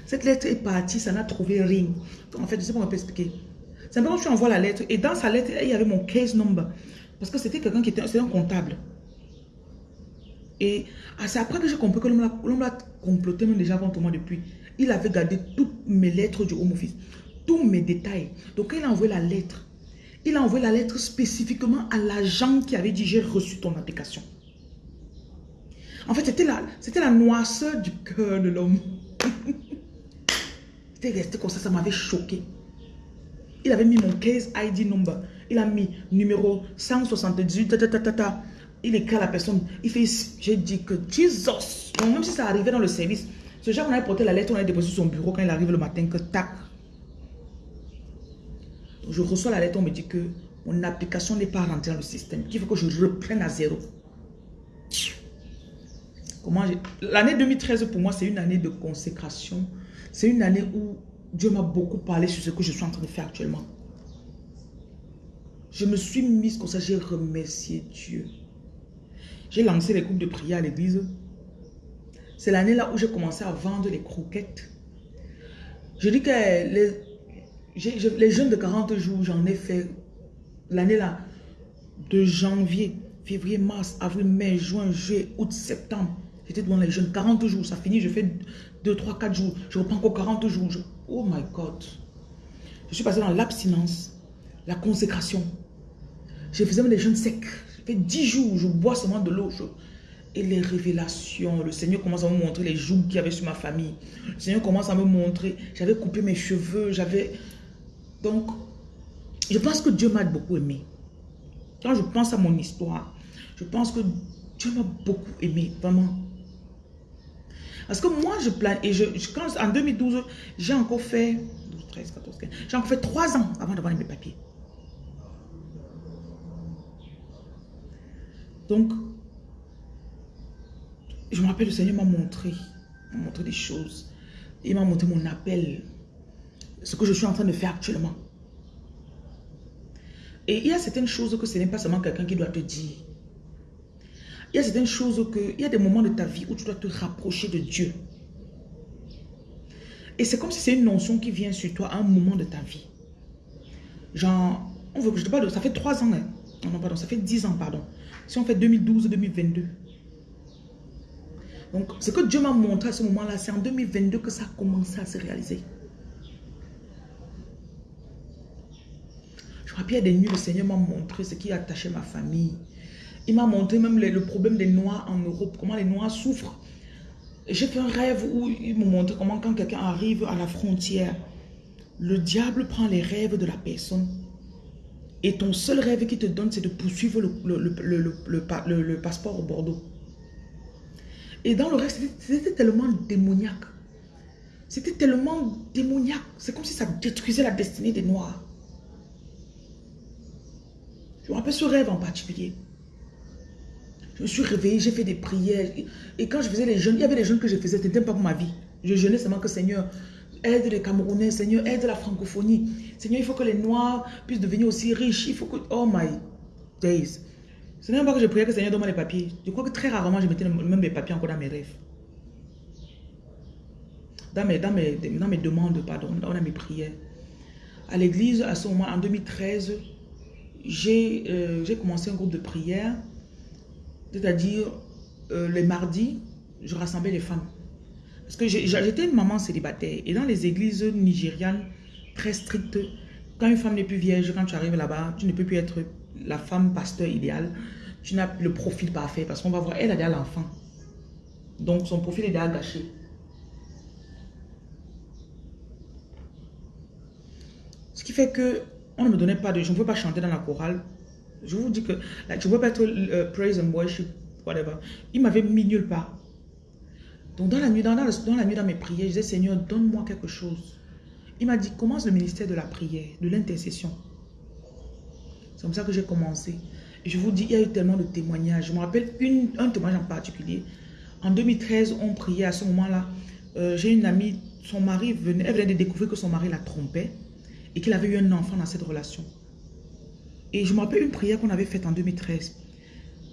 cette lettre est partie, ça n'a trouvé rien. en fait, je sais pas comment peut expliquer. Quand tu envoies la lettre et dans sa lettre, il y avait mon case number. Parce que c'était quelqu'un qui était, un comptable. Et ah, c'est après que j'ai compris que l'homme l'a comploté même déjà contre moi depuis. Il avait gardé toutes mes lettres du home office, tous mes détails. Donc quand il a envoyé la lettre, il a envoyé la lettre spécifiquement à l'agent qui avait dit j'ai reçu ton application. En fait, c'était la, la noisseur du cœur de l'homme. C'était resté comme ça, ça m'avait choqué. Il avait mis mon case ID number. Il a mis numéro 178, ta, ta, ta, ta, il écrit à la personne, il fait, j'ai dit que Jesus, donc même si ça arrivait dans le service, ce genre on avait porté la lettre, on avait déposé sur son bureau quand il arrive le matin, que tac. je reçois la lettre, on me dit que mon application n'est pas rentrée dans le système, qu'il faut que je reprenne à zéro? Comment L'année 2013 pour moi, c'est une année de consécration. C'est une année où Dieu m'a beaucoup parlé sur ce que je suis en train de faire actuellement. Je me suis mise comme ça, j'ai remercié Dieu. J'ai lancé les groupes de prière à l'église. C'est l'année là où j'ai commencé à vendre les croquettes. Je dis que les, les jeunes de 40 jours, j'en ai fait l'année là, de janvier, février, mars, avril, mai, juin, juillet, août, septembre. J'étais devant les jeunes, 40 jours, ça finit, je fais 2, 3, 4 jours, je reprends encore 40 jours. Oh my God. Je suis passé dans l'abstinence, la consécration. Je faisais même des jeunes secs fait dix jours, je bois seulement de l'eau. Et les révélations, le Seigneur commence à me montrer les jougs qu'il y avait sur ma famille. Le Seigneur commence à me montrer, j'avais coupé mes cheveux, j'avais... Donc, je pense que Dieu m'a beaucoup aimé. Quand je pense à mon histoire, je pense que Dieu m'a beaucoup aimé, vraiment. Parce que moi, je plane, et je, quand, en 2012, j'ai encore fait, 12, 13, 14, 15, j'ai encore fait trois ans avant d'avoir mes papiers. Donc, je me rappelle, le Seigneur m'a montré, m'a montré des choses. Il m'a montré mon appel, ce que je suis en train de faire actuellement. Et il y a certaines choses que ce n'est pas seulement quelqu'un qui doit te dire. Il y a certaines choses que, il y a des moments de ta vie où tu dois te rapprocher de Dieu. Et c'est comme si c'est une notion qui vient sur toi à un moment de ta vie. Genre, on veut je te parle ça fait trois ans, hein. non, pardon, ça fait dix ans, pardon. Si on fait 2012-2022. Donc, ce que Dieu m'a montré à ce moment-là, c'est en 2022 que ça a commencé à se réaliser. Je me rappelle, des nuits, le Seigneur m'a montré ce qui attachait ma famille. Il m'a montré même le, problème des Noirs en Europe, comment les Noirs souffrent. J'ai fait un rêve où il me montrait comment quand quelqu'un arrive à la frontière, le diable prend les rêves de la personne et ton seul rêve qui te donne, c'est de poursuivre le, le, passeport au Bordeaux. Et dans le reste, c'était tellement démoniaque. C'était tellement démoniaque. C'est comme si ça détruisait la destinée des Noirs. Je me rappelle ce rêve en particulier. Je me suis réveillée, j'ai fait des prières. Et quand je faisais les jeûnes, il y avait des jeûnes que je faisais, c'était pas pour ma vie. Je jeûnais seulement que Seigneur, aide les Camerounais, Seigneur, aide la francophonie. Seigneur, il faut que les Noirs puissent devenir aussi riches. Il faut que... Oh my days. Ce n'est pas que je priais que Seigneur donne-moi les papiers. Je crois que très rarement, je mettais même mes papiers encore dans mes rêves. Dans mes, dans mes, dans mes demandes, pardon, dans mes prières. À l'église, à ce moment, en 2013, euh, j'ai commencé un groupe de prière. C'est-à-dire, euh, les mardis, je rassemblais les femmes. Parce que j'étais une maman célibataire. Et dans les églises nigérianes très strictes, quand une femme n'est plus vierge, quand tu arrives là-bas, tu ne peux plus être la femme pasteur idéale. Tu n'as le profil parfait parce qu'on va voir, elle a déjà l'enfant. Donc son profil est déjà gâché. Ce qui fait que on ne me donnait pas de... Je ne peux pas chanter dans la chorale. Je vous dis que ne peux pas être euh, praise and worship, whatever. Il m'avait mis nulle part. Donc dans la nuit, dans, la nuit, dans mes prières, je disais, Seigneur, donne-moi quelque chose. Il m'a dit, commence le ministère de la prière, de l'intercession. C'est comme ça que j'ai commencé. Je vous dis, il y a eu tellement de témoignages. Je me rappelle une, un témoignage en particulier. En 2013, on priait à ce moment-là. Euh, j'ai une amie, son mari venait, elle venait de découvrir que son mari la trompait et qu'il avait eu un enfant dans cette relation. Et je me rappelle une prière qu'on avait faite en 2013.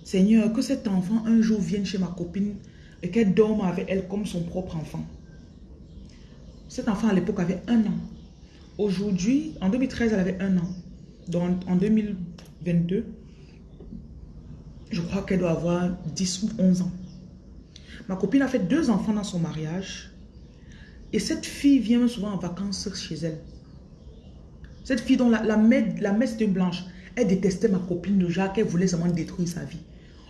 Seigneur, que cet enfant un jour vienne chez ma copine et qu'elle dorme avec elle comme son propre enfant. Cet enfant à l'époque avait un an. Aujourd'hui, en 2013, elle avait un an. Donc en 2022, je crois qu'elle doit avoir 10 ou 11 ans. Ma copine a fait deux enfants dans son mariage. Et cette fille vient souvent en vacances chez elle. Cette fille dont la, la, la messe de blanche, elle détestait ma copine de Jacques, elle voulait seulement détruire sa vie.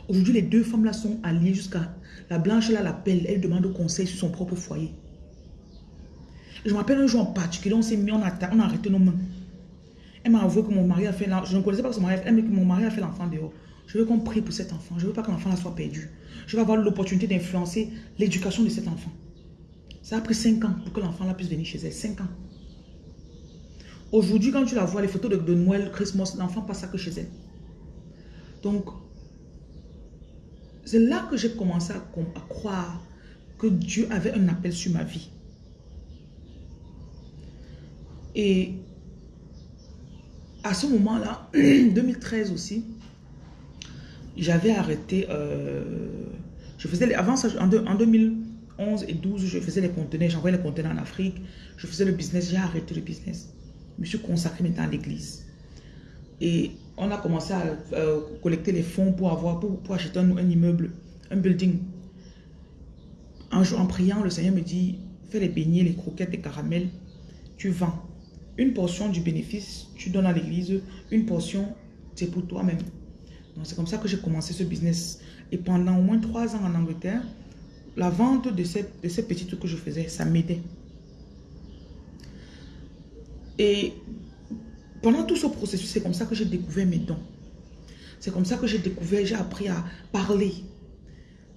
Aujourd'hui, les deux femmes là sont alliées jusqu'à... La blanche là l'appelle, elle demande conseil sur son propre foyer. Je me rappelle un jour en particulier, on s'est mis, on a, on a arrêté nos mains. Elle m'a avoué que mon mari a fait... Je ne connaissais pas son mari, elle m'a dit que mon mari a fait l'enfant dehors. Je veux qu'on prie pour cet enfant. Je ne veux pas que l'enfant soit perdu. Je veux avoir l'opportunité d'influencer l'éducation de cet enfant. Ça a pris 5 ans pour que l'enfant puisse venir chez elle. 5 ans. Aujourd'hui, quand tu la vois, les photos de, de Noël, Christmas, l'enfant passe ça que chez elle. Donc, c'est là que j'ai commencé à, croire que Dieu avait un appel sur ma vie. Et à ce moment-là, 2013 aussi, j'avais arrêté, euh, je faisais, avant ça, en, en, 2011 et 12, je faisais les conteneurs, j'envoyais les conteneurs en Afrique, je faisais le business, j'ai arrêté le business. Je me suis consacré maintenant à l'église. Et on a commencé à euh, collecter les fonds pour, avoir, pour, acheter un, immeuble, un building. Un jour, en priant, le Seigneur me dit, fais les beignets, les croquettes, les caramels, tu vends. Une portion du bénéfice, tu donnes à l'église, une portion, c'est pour toi-même. C'est comme ça que j'ai commencé ce business. Et pendant au moins trois ans en Angleterre, la vente de ces, de ces petits trucs que je faisais, ça m'aidait. Et pendant tout ce processus, c'est comme ça que j'ai découvert mes dons. C'est comme ça que j'ai découvert, j'ai appris à parler.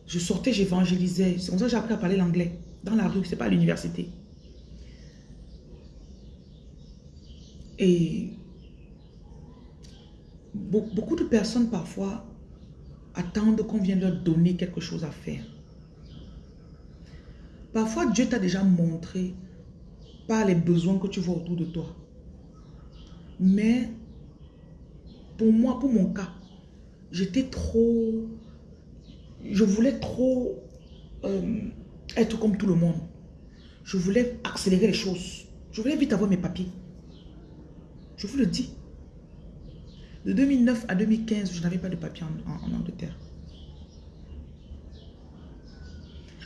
Je sortais, j'évangélisais. C'est comme ça que j'ai appris à parler l'anglais. Dans la rue, c'est pas à l'université. Et beaucoup de personnes parfois attendent qu'on vienne leur donner quelque chose à faire. Parfois, Dieu t'a déjà montré par les besoins que tu vois autour de toi. Mais pour moi, pour mon cas, j'étais trop... Je voulais trop euh, être comme tout le monde. Je voulais accélérer les choses. Je voulais vite avoir mes papiers. Je vous le dis. De 2009 à 2015, je n'avais pas de papier en, Angleterre.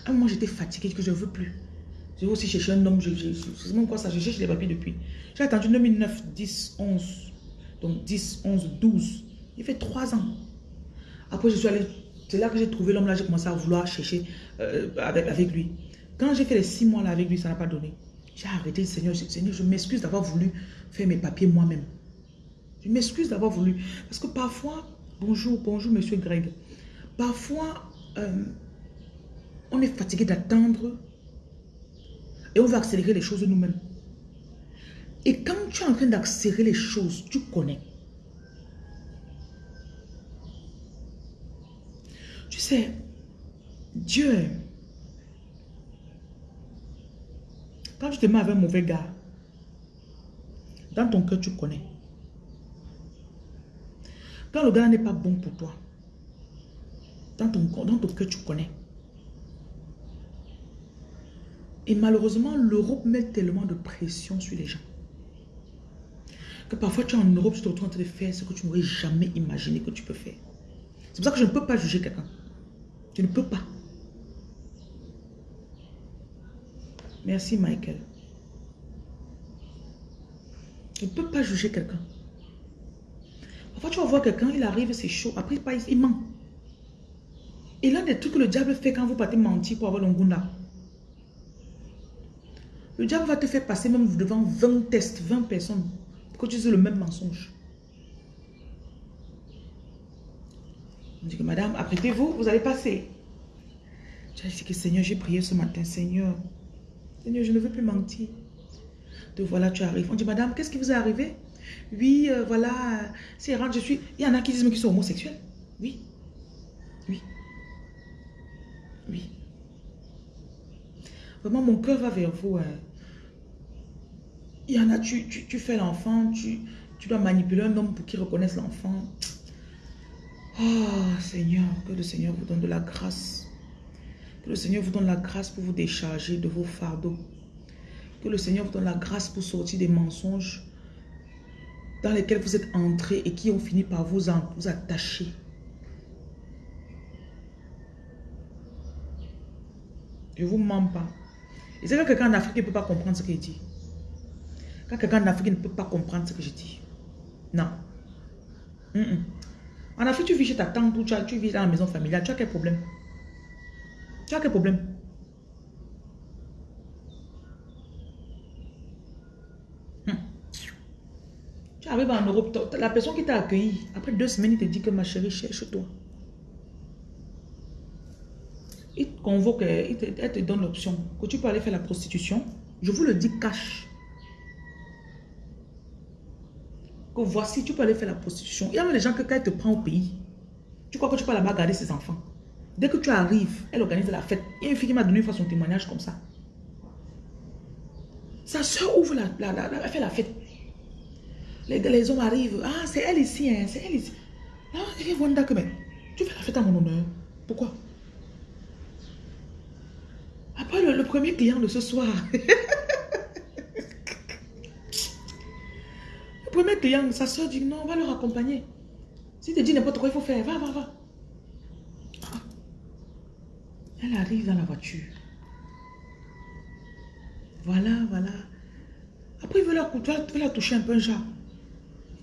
À un moment, j'étais fatiguée, que je ne veux plus. J'ai aussi cherché un homme, je, sais même quoi ça, je cherche les papiers depuis. J'ai attendu 2009, 10, 11, donc 10, 11, 12. Il fait 3 ans. Après, je suis allée, c'est là que j'ai trouvé l'homme là, j'ai commencé à vouloir chercher euh, avec, lui. Quand j'ai fait les 6 mois là avec lui, ça n'a pas donné. J'ai arrêté, Seigneur, Seigneur, je m'excuse d'avoir voulu faire mes papiers moi-même. Je m'excuse d'avoir voulu. Parce que parfois, bonjour, bonjour, monsieur Greg. Parfois, euh, on est fatigué d'attendre et on va accélérer les choses nous-mêmes. Et quand tu es en train d'accélérer les choses, tu connais. Tu sais, Dieu, quand tu te mets avec un mauvais gars, dans ton cœur, tu connais. Quand le gars n'est pas bon pour toi, dans ton, dans ton cœur, tu connais. Et malheureusement, l'Europe met tellement de pression sur les gens. Que parfois, tu es en Europe, tu te retrouves en train de faire ce que tu n'aurais jamais imaginé que tu peux faire. C'est pour ça que je ne peux pas juger quelqu'un. Je ne peux pas. Merci, Michael. Je ne peux pas juger quelqu'un. Parfois, tu vas voir quelqu'un, il arrive, c'est chaud. Après, il ment. Et l'un des trucs que le diable fait quand vous partez mentir pour avoir l'ongunda. Le diable va te faire passer même devant 20 tests, 20 personnes, pour que tu aies le même mensonge. On dit que madame, apprêtez-vous, vous allez passer. Tu as dit que Seigneur, j'ai prié ce matin, Seigneur. Seigneur, je ne veux plus mentir. Te voilà, tu arrives. On dit, madame, qu'est-ce qui vous est arrivé? Oui, euh, voilà, c'est rare, je suis... Il y en a qui disent qu'ils sont homosexuels. Oui. Oui. Vraiment, mon cœur va vers vous. Hein. Il y en a, tu, tu, fais l'enfant, tu, tu dois manipuler un homme pour qu'il reconnaisse l'enfant. Oh Seigneur, que le Seigneur vous donne de la grâce. Que le Seigneur vous donne la grâce pour vous décharger de vos fardeaux. Que le Seigneur vous donne la grâce pour sortir des mensonges dans lesquels vous êtes entrés et qui ont fini par vous, vous attacher. Je ne vous mens pas. Et c'est que quelqu'un en Afrique ne peut pas comprendre ce qu'il dit. Quand quelqu'un en Afrique ne peut pas comprendre ce que je dis. Non. En Afrique, tu vis chez ta tante ou tu, tu vis dans la maison familiale. Tu as quel problème? Tu as quel problème? Tu arrives en Europe, la personne qui t'a accueilli, après deux semaines, il te dit que ma chérie, cherche-toi. Il te convoque, il te, elle te donne l'option que tu peux aller faire la prostitution. Je vous le dis cash. Que voici, tu peux aller faire la prostitution. Il y a des gens que quand elle te prend au pays, tu crois que tu peux là-bas garder ses enfants. Dès que tu arrives, elle organise la fête. Il y a une fille qui m'a donné une fois son témoignage comme ça. Sa soeur ouvre la, la, elle fait la fête. Les, hommes arrivent. Ah, c'est elle ici, hein, c'est elle ici. Ah, Wanda, que mais tu fais la fête à mon honneur. Pourquoi? Après le, premier client de ce soir. le premier client, sa soeur dit non, on va leur accompagner. Si tu dis n'importe quoi, il faut faire. Va, va, va. Ah. Elle arrive dans la voiture. Voilà, voilà. Après, il veut la, toucher un peu, genre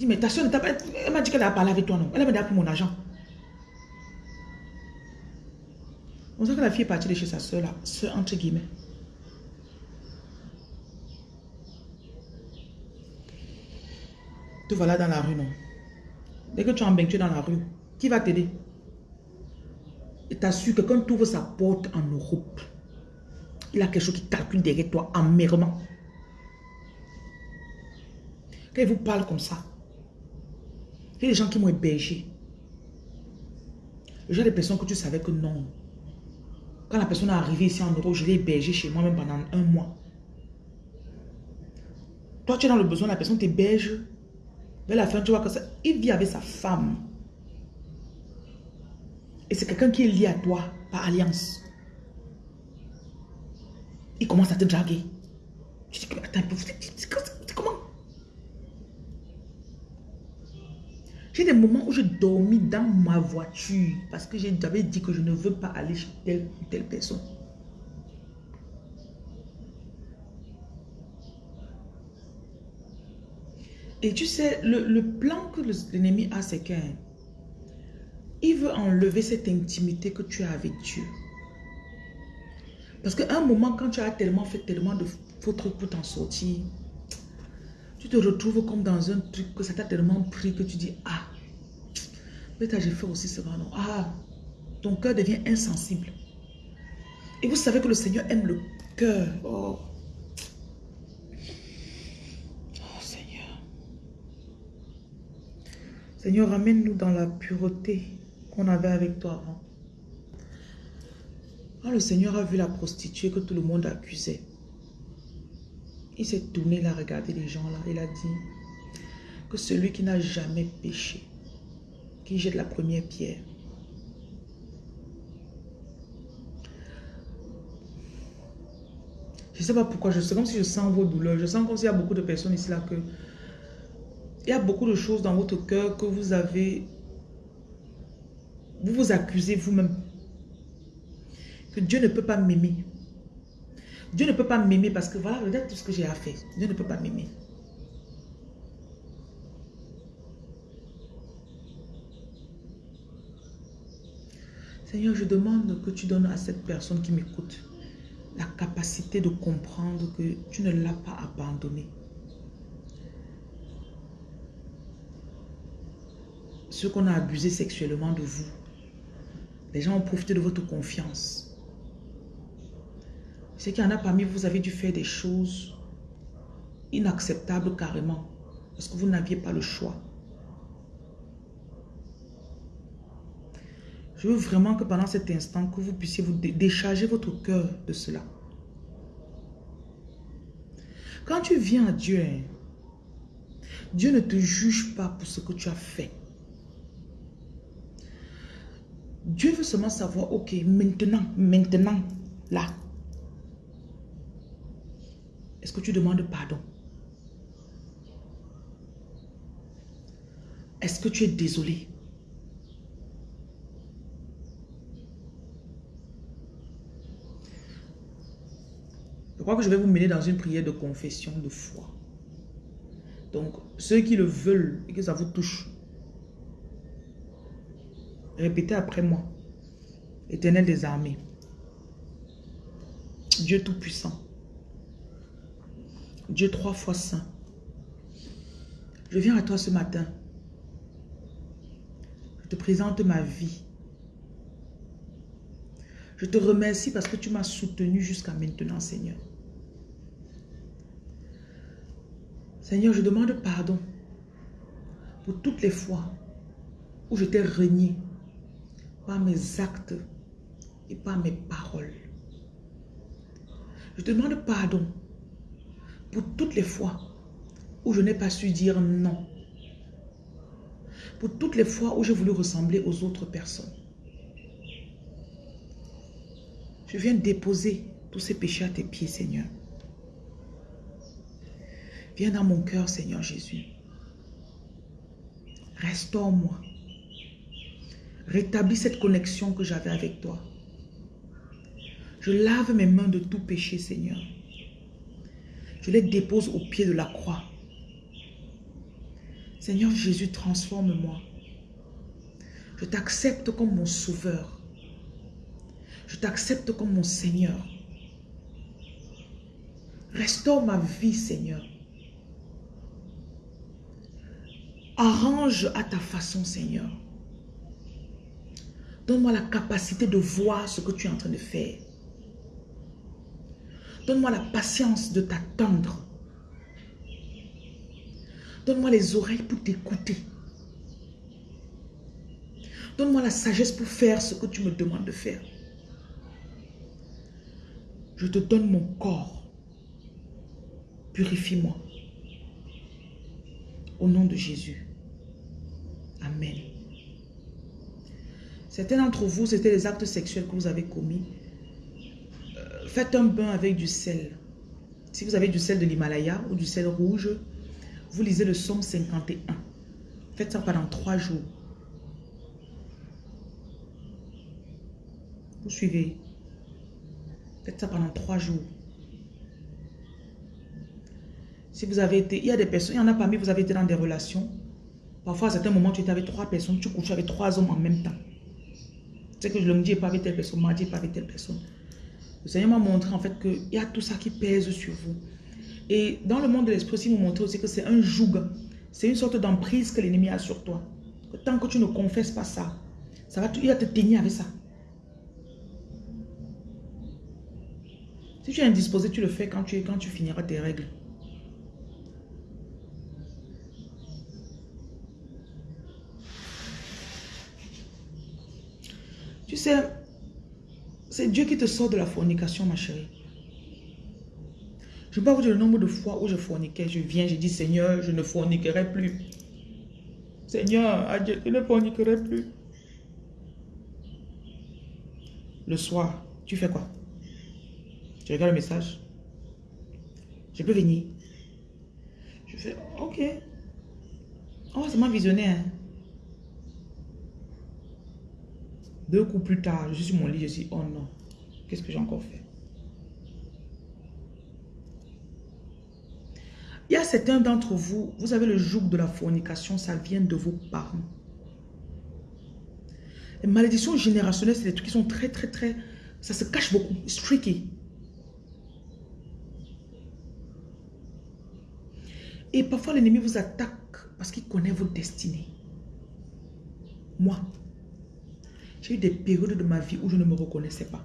mais ta soeur, elle m'a dit qu'elle a parlé avec toi, non Elle m'a dit pour mon argent. On sait que la fille est partie de chez sa soeur, là, soeur entre guillemets. Tu vas là dans la rue, non? Dès que tu es en tu es dans la rue, qui va t'aider? Et t'assure que quand tu ouvres sa porte en Europe, il a quelque chose qui calcule derrière toi amèrement. Quand il vous parle comme ça, il y a des gens qui m'ont hébergé. Le genre de personnes que tu savais que non. Quand la personne est arrivée ici en Europe, je l'ai hébergé chez moi même pendant un mois. Toi, tu es dans le besoin, la personne t'héberge. Vers la fin, tu vois que ça, il vit avec sa femme. Et c'est quelqu'un qui est lié à toi par alliance. Il commence à te draguer. Tu dis, attends, comment J'ai des moments où je dormis dans ma voiture parce que j'avais dit que je ne veux pas aller chez telle ou telle personne. Et tu sais, le, plan que l'ennemi a, c'est qu'il veut enlever cette intimité que tu as avec Dieu. Parce qu'à un moment, quand tu as tellement fait tellement de faux trucs pour t'en sortir, tu te retrouves comme dans un truc que ça t'a tellement pris que tu dis, ah, peut-être j'ai fait aussi ce non. Ah, ton cœur devient insensible. Et vous savez que le Seigneur aime le cœur. Oh. oh Seigneur. Seigneur, ramène-nous dans la pureté qu'on avait avec toi avant. Quand le Seigneur a vu la prostituée que tout le monde accusait, il s'est tourné, il a regardé les gens là, il a dit que celui qui n'a jamais péché, qui jette la première pierre. Je ne sais pas pourquoi, je sais comme si je sens vos douleurs, je sens comme s'il y a beaucoup de personnes ici là que il y a beaucoup de choses dans votre cœur que vous avez, vous vous accusez vous-même. Que Dieu ne peut pas m'aimer. Dieu ne peut pas m'aimer parce que voilà, regarde tout ce que j'ai à faire. Dieu ne peut pas m'aimer. Seigneur, je demande que tu donnes à cette personne qui m'écoute la capacité de comprendre que tu ne l'as pas abandonné. Ceux qu'on a abusé sexuellement de vous, les gens ont profité de votre confiance. C'est qu'il y en a parmi vous, vous avez dû faire des choses inacceptables carrément. Parce que vous n'aviez pas le choix. Je veux vraiment que pendant cet instant, que vous puissiez vous décharger votre cœur de cela. Quand tu viens à Dieu, hein, Dieu ne te juge pas pour ce que tu as fait. Dieu veut seulement savoir, ok, maintenant, maintenant, là, est-ce que tu demandes pardon? Est-ce que tu es désolé? Je crois que je vais vous mener dans une prière de confession de foi. Donc, ceux qui le veulent et que ça vous touche, répétez après moi. Éternel des armées, Dieu Tout-Puissant, Dieu trois fois saint, je viens à toi ce matin. Je te présente ma vie. Je te remercie parce que tu m'as soutenu jusqu'à maintenant, Seigneur. Seigneur, je demande pardon pour toutes les fois où je t'ai renié par mes actes et par mes paroles. Je te demande pardon pour toutes les fois où je n'ai pas su dire non. Pour toutes les fois où j'ai voulu ressembler aux autres personnes. Je viens déposer tous ces péchés à tes pieds, Seigneur. Viens dans mon cœur, Seigneur Jésus. Restaure-moi. Rétablis cette connexion que j'avais avec toi. Je lave mes mains de tout péché, Seigneur. Je les dépose au pied de la croix. Seigneur Jésus, transforme-moi. Je t'accepte comme mon sauveur. Je t'accepte comme mon Seigneur. Restaure ma vie, Seigneur. Arrange à ta façon, Seigneur. Donne-moi la capacité de voir ce que tu es en train de faire. Donne-moi la patience de t'attendre. Donne-moi les oreilles pour t'écouter. Donne-moi la sagesse pour faire ce que tu me demandes de faire. Je te donne mon corps. Purifie-moi. Au nom de Jésus. Amen. Certains d'entre vous, c'était les actes sexuels que vous avez commis. Faites un bain avec du sel. Si vous avez du sel de l'Himalaya ou du sel rouge, vous lisez le psaume 51. Faites ça pendant trois jours. Vous suivez. Faites ça pendant trois jours. Si vous avez été, il y a des personnes, il y en a parmi vous avez été dans des relations. Parfois, à certains moments, tu étais avec trois personnes, tu couches avec trois hommes en même temps. C'est que je le dis pas avec telle personne, dis pas avec telle personne. Le Seigneur m'a montré en fait qu'il y a tout ça qui pèse sur vous. Et dans le monde de l'esprit aussi, il m'a montré aussi que c'est un joug. C'est une sorte d'emprise que l'ennemi a sur toi. tant que tu ne confesses pas ça, ça va, il va te tenir avec ça. Si tu es indisposé, tu le fais quand tu, quand tu finiras tes règles. Tu sais, c'est Dieu qui te sort de la fornication, ma chérie. Je ne peux pas vous dire le nombre de fois où je forniquais. Je viens, je dis, Seigneur, je ne forniquerai plus. Seigneur, adieu, je ne forniquerai plus. Le soir, tu fais quoi? Tu regardes le message? Je peux venir Je fais, ok. On va seulement visionner. Hein? Deux coups plus tard, je suis sur mon lit, je dis, oh non, qu'est-ce que j'ai encore fait? Il y a certains d'entre vous, vous avez le joug de la fornication, ça vient de vos parents. Les malédictions générationnelles, c'est des trucs qui sont très, très, très... Ça se cache beaucoup. C'est tricky. Et parfois, l'ennemi vous attaque parce qu'il connaît votre destinée. Moi, j'ai eu des périodes de ma vie où je ne me reconnaissais pas.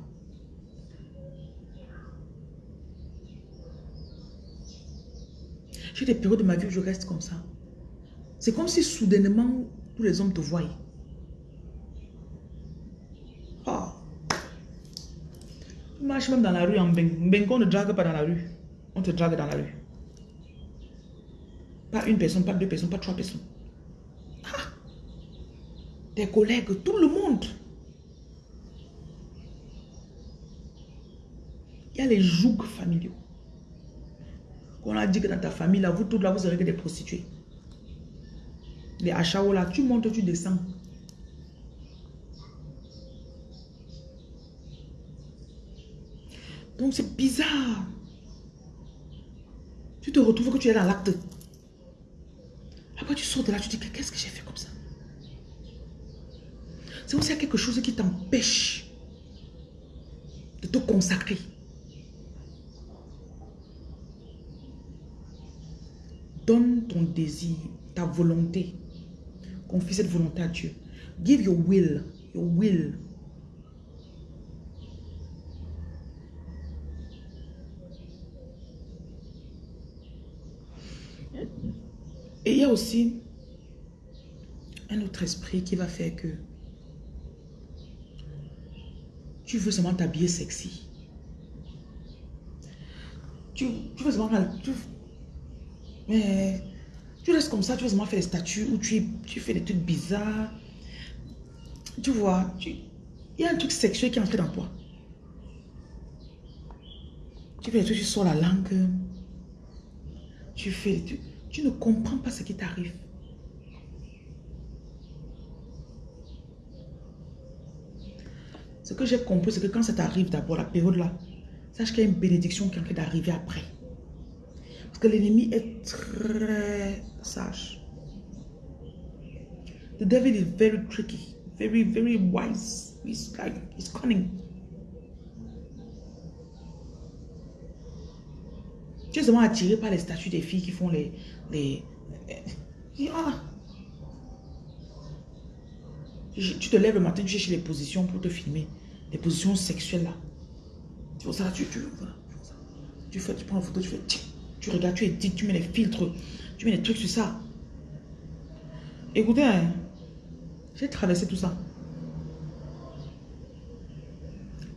J'ai des périodes de ma vie où je reste comme ça. C'est comme si soudainement tous les hommes te voient. Ah. Tu marches même dans la rue en Beng. Beng, on ne drague pas dans la rue. On te drague dans la rue. Pas une personne, pas deux personnes, pas trois personnes. Ah. Tes collègues, tout le monde. Il y a les jougs familiaux. On a dit que dans ta famille, là, vous tous là, vous serez que des prostituées. Les achats là, tu montes, tu descends. Donc c'est bizarre. Tu te retrouves que tu es dans l'acte. Après tu sors de là, tu te dis qu'est-ce que j'ai fait comme ça? C'est aussi quelque chose qui t'empêche de te consacrer. Donne ton désir, ta volonté. Confie cette volonté à Dieu. Give your will, your will. Et il y a aussi un autre esprit qui va faire que tu veux seulement t'habiller sexy. Tu, veux seulement... mais tu restes comme ça, tu veux seulement faire des statues ou tu, tu fais des trucs bizarres. Tu vois, il y a un truc sexuel qui est entré dans toi. Tu fais des trucs, tu sors la langue. Tu fais Tu ne comprends pas ce qui t'arrive. Ce que j'ai compris, c'est que quand ça t'arrive d'abord, la période là, sache qu'il y a une bénédiction qui est en train d'arriver après que l'ennemi est très sage. The devil is very tricky, very, very wise. He's like, he's cunning. Tu es seulement attiré par les statues des filles qui font les... les, ah. Tu te lèves le matin, tu cherches les positions pour te filmer. Les positions sexuelles là. Tu vois ça, tu, tu, tu, fais, tu prends une photo, tu fais... Tu regardes, tu édites, tu mets les filtres, tu mets les trucs sur ça. Écoutez, hein, j'ai traversé tout ça.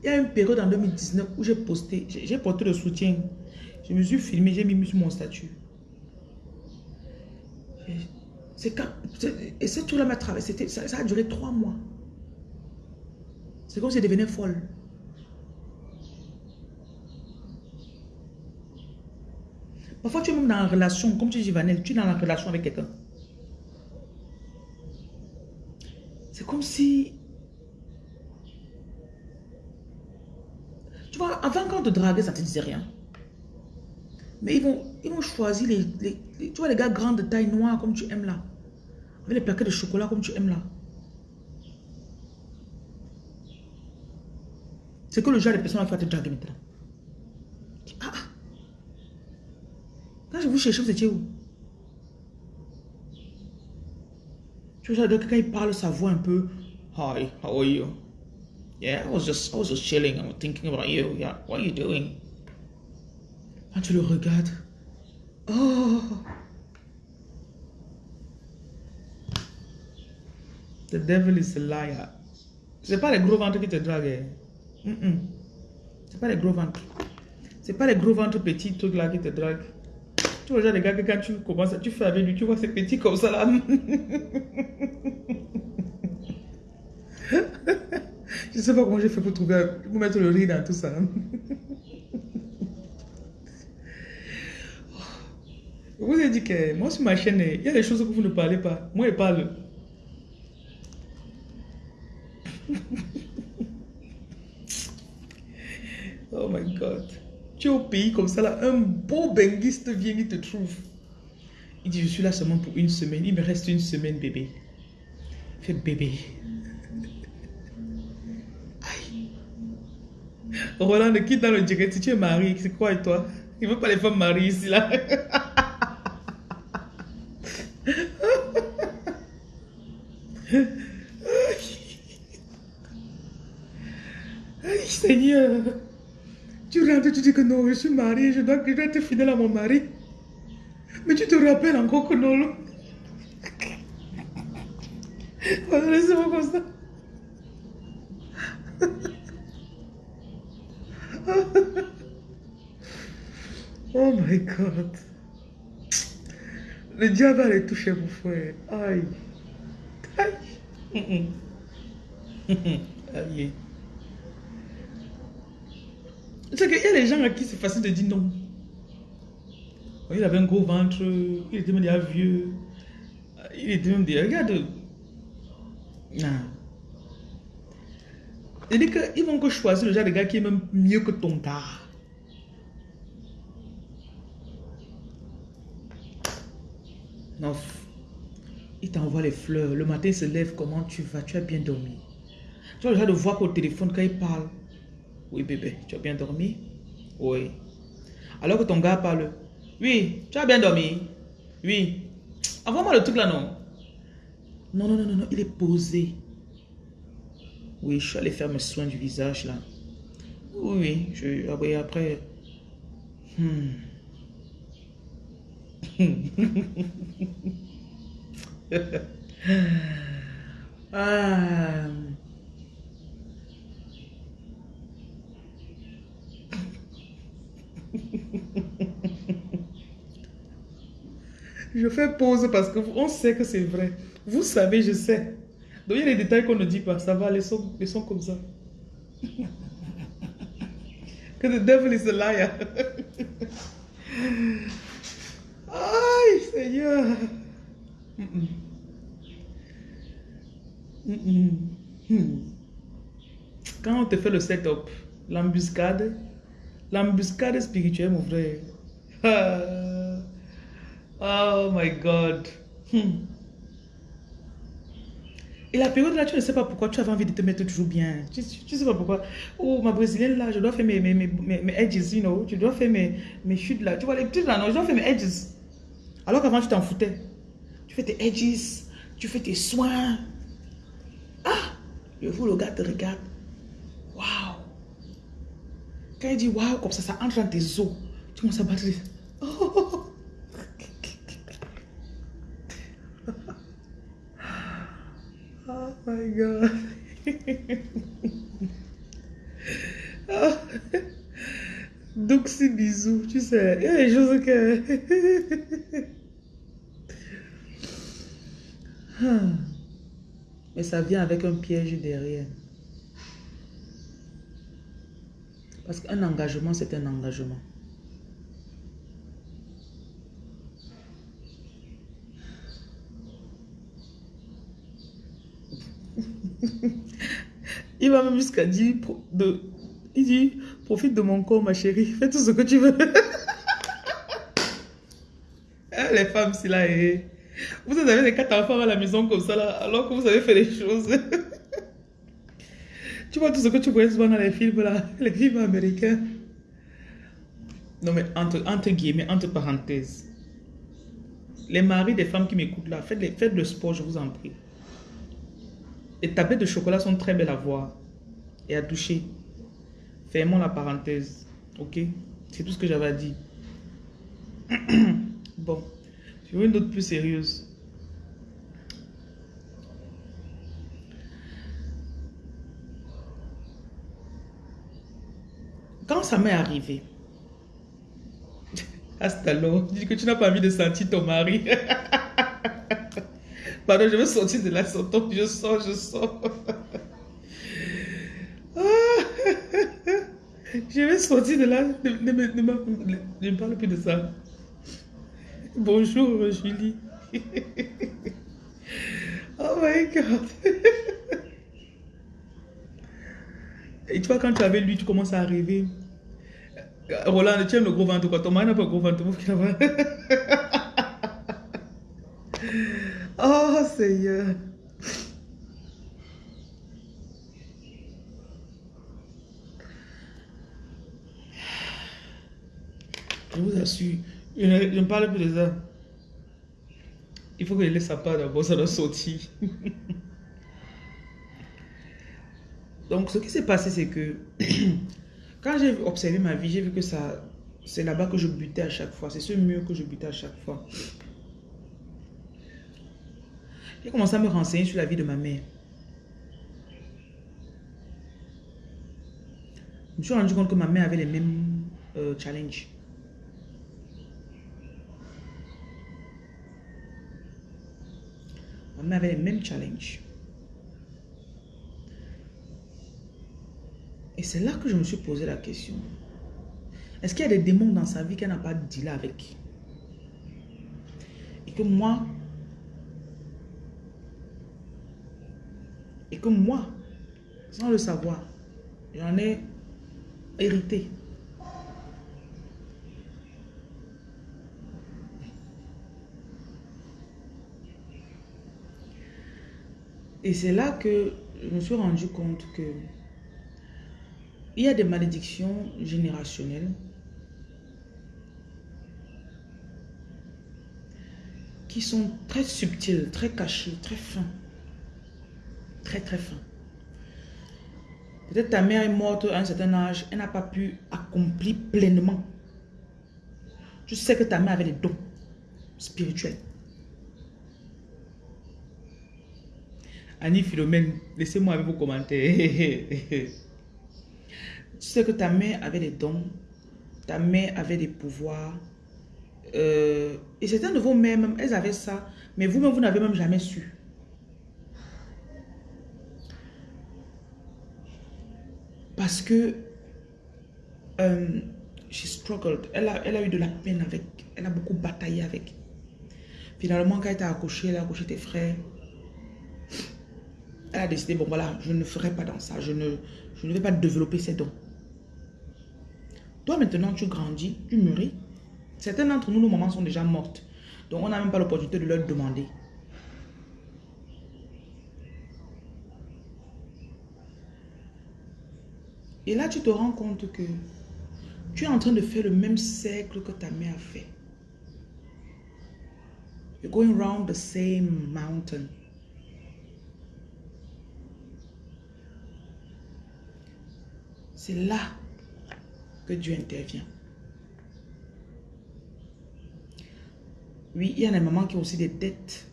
Il y a une période en 2019 où j'ai posté, j'ai porté le soutien. Je me suis filmé, j'ai mis mon statut. C'est quand, et ce truc-là m'a traversé, ça, ça, a duré trois mois. C'est comme si je devenais folle. Parfois, tu es même dans une relation, comme tu dis, Vanel, tu es dans la relation avec quelqu'un. C'est comme si... Tu vois, avant quand on te draguait, ça ne te disait rien. Mais ils vont, ils vont choisir les, Tu vois, les gars grands de taille noire comme tu aimes là. Avec les plaquettes de chocolat comme tu aimes là. C'est que le genre de personne qui va te draguer maintenant. Je vous cherchais, vous étiez où? Tu vois, quand il parle, sa voix un peu. Hi, how are you? Yeah, I was just, I was just chilling. I was thinking about you. Yeah, what are you doing? Quand tu le regardes. Oh! The devil is a liar. C'est pas les gros ventres qui te draguent. Mm -mm. C'est pas les gros ventres. C'est pas les gros ventres petits trucs là qui te draguent. Tu les gars, que quand tu commences, tu fais avec lui, tu vois, c'est petit comme ça là. Je sais pas comment j'ai fait pour trouver, pour mettre le riz dans tout ça. Je vous ai dit que moi sur ma chaîne, il y a des choses que vous ne parlez pas. Moi, je parle. oh my God. Tu es au pays comme ça, là, un beau benguiste vient, il te trouve. Il dit, je suis là seulement pour une semaine. Il me reste une semaine, bébé. Il fait bébé. Aïe. Roland, quitte dans le direct. Si tu es marié, c'est quoi et toi? Il ne veut pas les femmes mariées ici, là. Aïe, Seigneur. Tu rentres, tu dis que non, je suis marié, je dois, être fidèle à mon mari. Mais tu te rappelles encore que non. Laissez-moi comme ça. Oh my God. Le diable allait toucher mon frère. Aïe. Aïe. Aïe. C'est qu'il y a des gens à qui c'est facile de dire non. Il avait un gros ventre, il était même déjà vieux. Il était même déjà... Regarde. Non. Dit qu'ils vont que choisir le genre de gars qui est même mieux que ton gars. Non. Il t'envoie les fleurs. Le matin, il se lève. Comment tu vas? Tu as bien dormi. Tu as le genre de voir au téléphone quand il parle. Oui, bébé, tu as bien dormi? Oui. Alors que ton gars parle. Oui, tu as bien dormi? Oui. Envoie-moi le truc là, non? Non, non, non, non, non, il est posé. Oui, je suis allé faire mes soins du visage là. Oui, oui, je, ah oui après. Hmm. ah. Je fais pause parce qu'on sait que c'est vrai. Vous savez, je sais. Donc il y a des détails qu'on ne dit pas. Ça va, les sons, comme ça. que the devil is a liar. Aïe, Seigneur. Quand on te fait le setup, l'embuscade, l'embuscade spirituelle, mon frère. Oh my God. Et la période là, tu ne sais pas pourquoi tu avais envie de te mettre toujours bien. Tu ne sais pas pourquoi. Oh, ma brésilienne là, je dois faire mes, mes, mes, edges, you know. Tu dois faire mes, mes chutes là. Tu vois, les petites là, non, je dois faire mes edges. Alors qu'avant, tu t'en foutais. Tu fais tes edges, tu fais tes soins. Ah, je vous le gars te regarde. Waouh. Quand il dit waouh, comme ça, ça entre dans tes os. Tu commences à battre. Oh. my God. Donc bisous, tu sais. Il y a des choses que... Mais ça vient avec un piège derrière. Parce qu'un engagement, c'est un engagement. Il va même jusqu'à dire, de, il dit, profite de mon corps, ma chérie, fais tout ce que tu veux. Eh, les femmes, si là, eh. vous avez des quatre enfants à la maison comme ça, là, alors que vous avez fait les choses. tu vois tout ce que tu vois souvent dans les films, là, les films américains. Non, mais entre, entre guillemets, entre parenthèses. Les maris des femmes qui m'écoutent là, faites, les, faites le sport, je vous en prie. Les tablettes de chocolat sont très belles à voir et à toucher. Fermons la parenthèse. Ok? C'est tout ce que j'avais à dire. bon. Veux une autre plus sérieuse. Quand ça m'est arrivé, hasta dis que tu n'as pas envie de sentir ton mari. Je veux sortir de la sortant. Je sors, je sors. je vais sortir de là. Ne, me parle plus de ça. Bonjour, Julie. oh my God. Et tu vois, quand tu avais lui, tu commences à arriver. Roland, tu aimes le gros ventre quoi Ton mari n'a pas le gros ventre. Oh Seigneur. Je vous assure, je ne, parle plus de ça. Il faut que je laisse sa part d'abord, ça doit sortir. Donc, ce qui s'est passé, c'est que quand j'ai observé ma vie, j'ai vu que ça, c'est là-bas que je butais à chaque fois. C'est ce mur que je butais à chaque fois. J'ai commencé à me renseigner sur la vie de ma mère. Je me suis rendu compte que ma mère avait les mêmes euh, challenges. Ma mère avait les mêmes challenges. Et c'est là que je me suis posé la question. Est-ce qu'il y a des démons dans sa vie qu'elle n'a pas dit là avec? Et que moi, et que moi, sans le savoir, j'en ai hérité. Et c'est là que je me suis rendu compte que il y a des malédictions générationnelles qui sont très subtiles, très cachées, très fins. Très très fins. Peut-être ta mère est morte à un certain âge, elle n'a pas pu accomplir pleinement. Tu sais que ta mère avait des dons spirituels. Annie Philomène, laissez-moi avec vos commentaires. tu sais que ta mère avait des dons, ta mère avait des pouvoirs. Euh, et certains de vos mères, même, elles avaient ça, mais vous-même, vous, n'avez même jamais su. Parce que euh, struggled. Elle a, elle a eu de la peine avec. Elle a beaucoup bataillé avec. Finalement, quand elle t'a accouché, elle a accouché tes frères. Elle a décidé, bon voilà, je ne ferai pas dans ça. Je ne, je ne vais pas développer ces dons. Toi maintenant, tu grandis, tu mûris. Certains d'entre nous, nos mamans sont déjà mortes. Donc on n'a même pas l'opportunité de leur demander. Et là, tu te rends compte que tu es en train de faire le même cercle que ta mère a fait. You're going round the same mountain. C'est là que Dieu intervient. Oui, il y a des mamans qui ont aussi des dettes.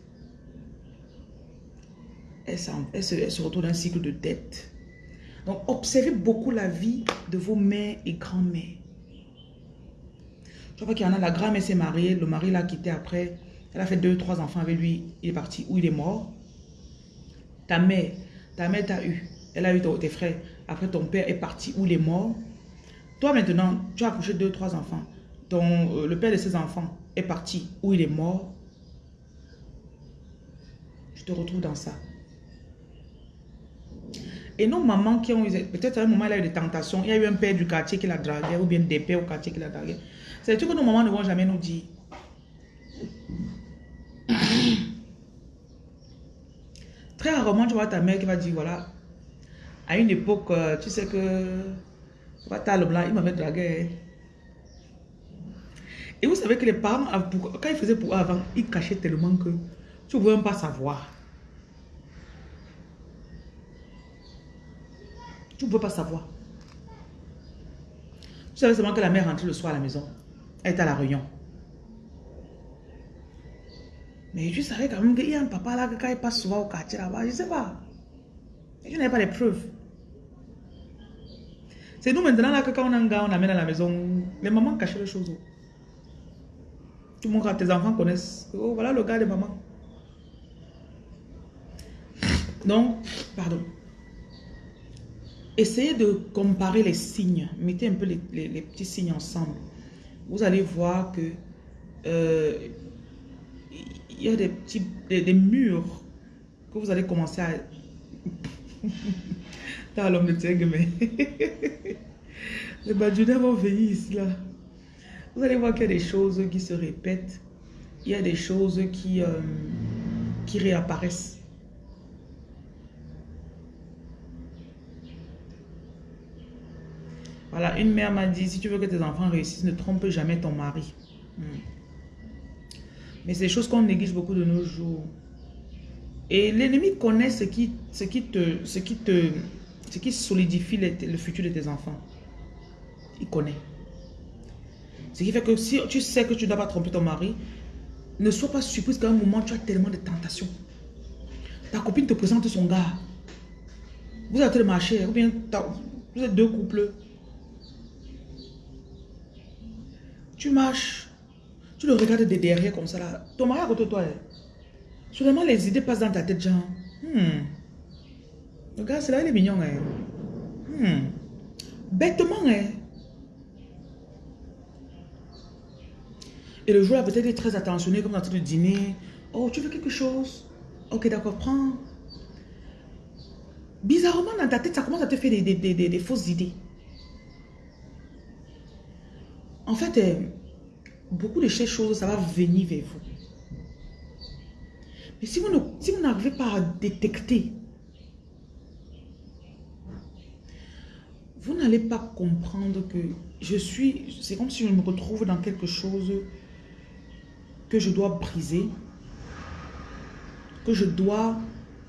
Elles, se, se retrouvent dans un cycle de dettes. Donc, observez beaucoup la vie de vos mères et grand-mères. Je vois qu'il y en a, la grand-mère s'est mariée, le mari l'a quitté après. Elle a fait deux, trois enfants avec lui, il est parti ou il est mort. Ta mère, ta mère t'a eu. Elle a eu tes frères. Après, ton père est parti ou il est mort. Toi, maintenant, tu as accouché deux, trois enfants. Ton, euh, le père de ces enfants est parti ou il est mort. Je te retrouve dans ça. Et nos mamans qui ont eu, peut-être à un moment, il a eu des tentations. Il y a eu un père du quartier qui l'a dragué ou bien des pères au quartier qui l'a dragué. C'est tout que nos mamans ne vont jamais nous dire. Très rarement, tu vois ta mère qui va dire, voilà, à une époque, euh, tu sais que le blanc, il m'avait dragué. Et vous savez que les parents, quand ils faisaient pour avant, ils cachaient tellement que tu ne pouvais même pas savoir. Tu ne peux pas savoir. Tu savais seulement que la mère rentrait le soir à la maison. Elle était à la réunion. Mais tu savais quand même qu'il y a un papa là, que quand il passe souvent au quartier là-bas, je ne sais pas. Et je n'avais pas les preuves. C'est nous maintenant là que quand on a un gars, on l'amène à la maison, les mamans cachent les choses. Tout le monde, tes enfants connaissent, oh voilà le gars de maman. Donc, pardon. Essayez de comparer les signes. Mettez un peu les, petits signes ensemble. Vous allez voir que euh, il y a des petits des, murs que vous allez commencer à T'as l'homme de tigre, mais les badjunais vont venir ici là. Vous allez voir qu'il y a des choses qui se répètent. Il y a des choses qui, euh, qui réapparaissent. Voilà, une mère m'a dit, si tu veux que tes enfants réussissent, ne trompe jamais ton mari. Hmm. Mais c'est des choses qu'on néglige beaucoup de nos jours. Et l'ennemi connaît ce qui, ce qui te, ce qui te, ce qui solidifie le, futur de tes enfants. Il connaît. Ce qui fait que si tu sais que tu ne dois pas tromper ton mari, ne sois pas surprise qu'à un moment tu as tellement de tentations. Ta copine te présente son gars. Vous êtes le marché, ou bien vous êtes deux couples. Tu marches, tu le regardes de derrière comme ça là. Ton mari à côté de toi. Hein. Soudainement, les idées passent dans ta tête, genre. Hmm. Le c'est là, il est mignon. Hein. Hmm. Bêtement, hein. Et le jour là, peut-être très attentionné, comme dans le dîner. Oh, tu veux quelque chose? Ok, d'accord, prends. Bizarrement, dans ta tête, ça commence à te faire des, fausses idées. En fait, euh, beaucoup de ces choses, ça va venir vers vous. Mais si vous n'arrivez pas à détecter, vous n'allez pas comprendre que je suis... C'est comme si je me retrouve dans quelque chose que je dois briser, que je dois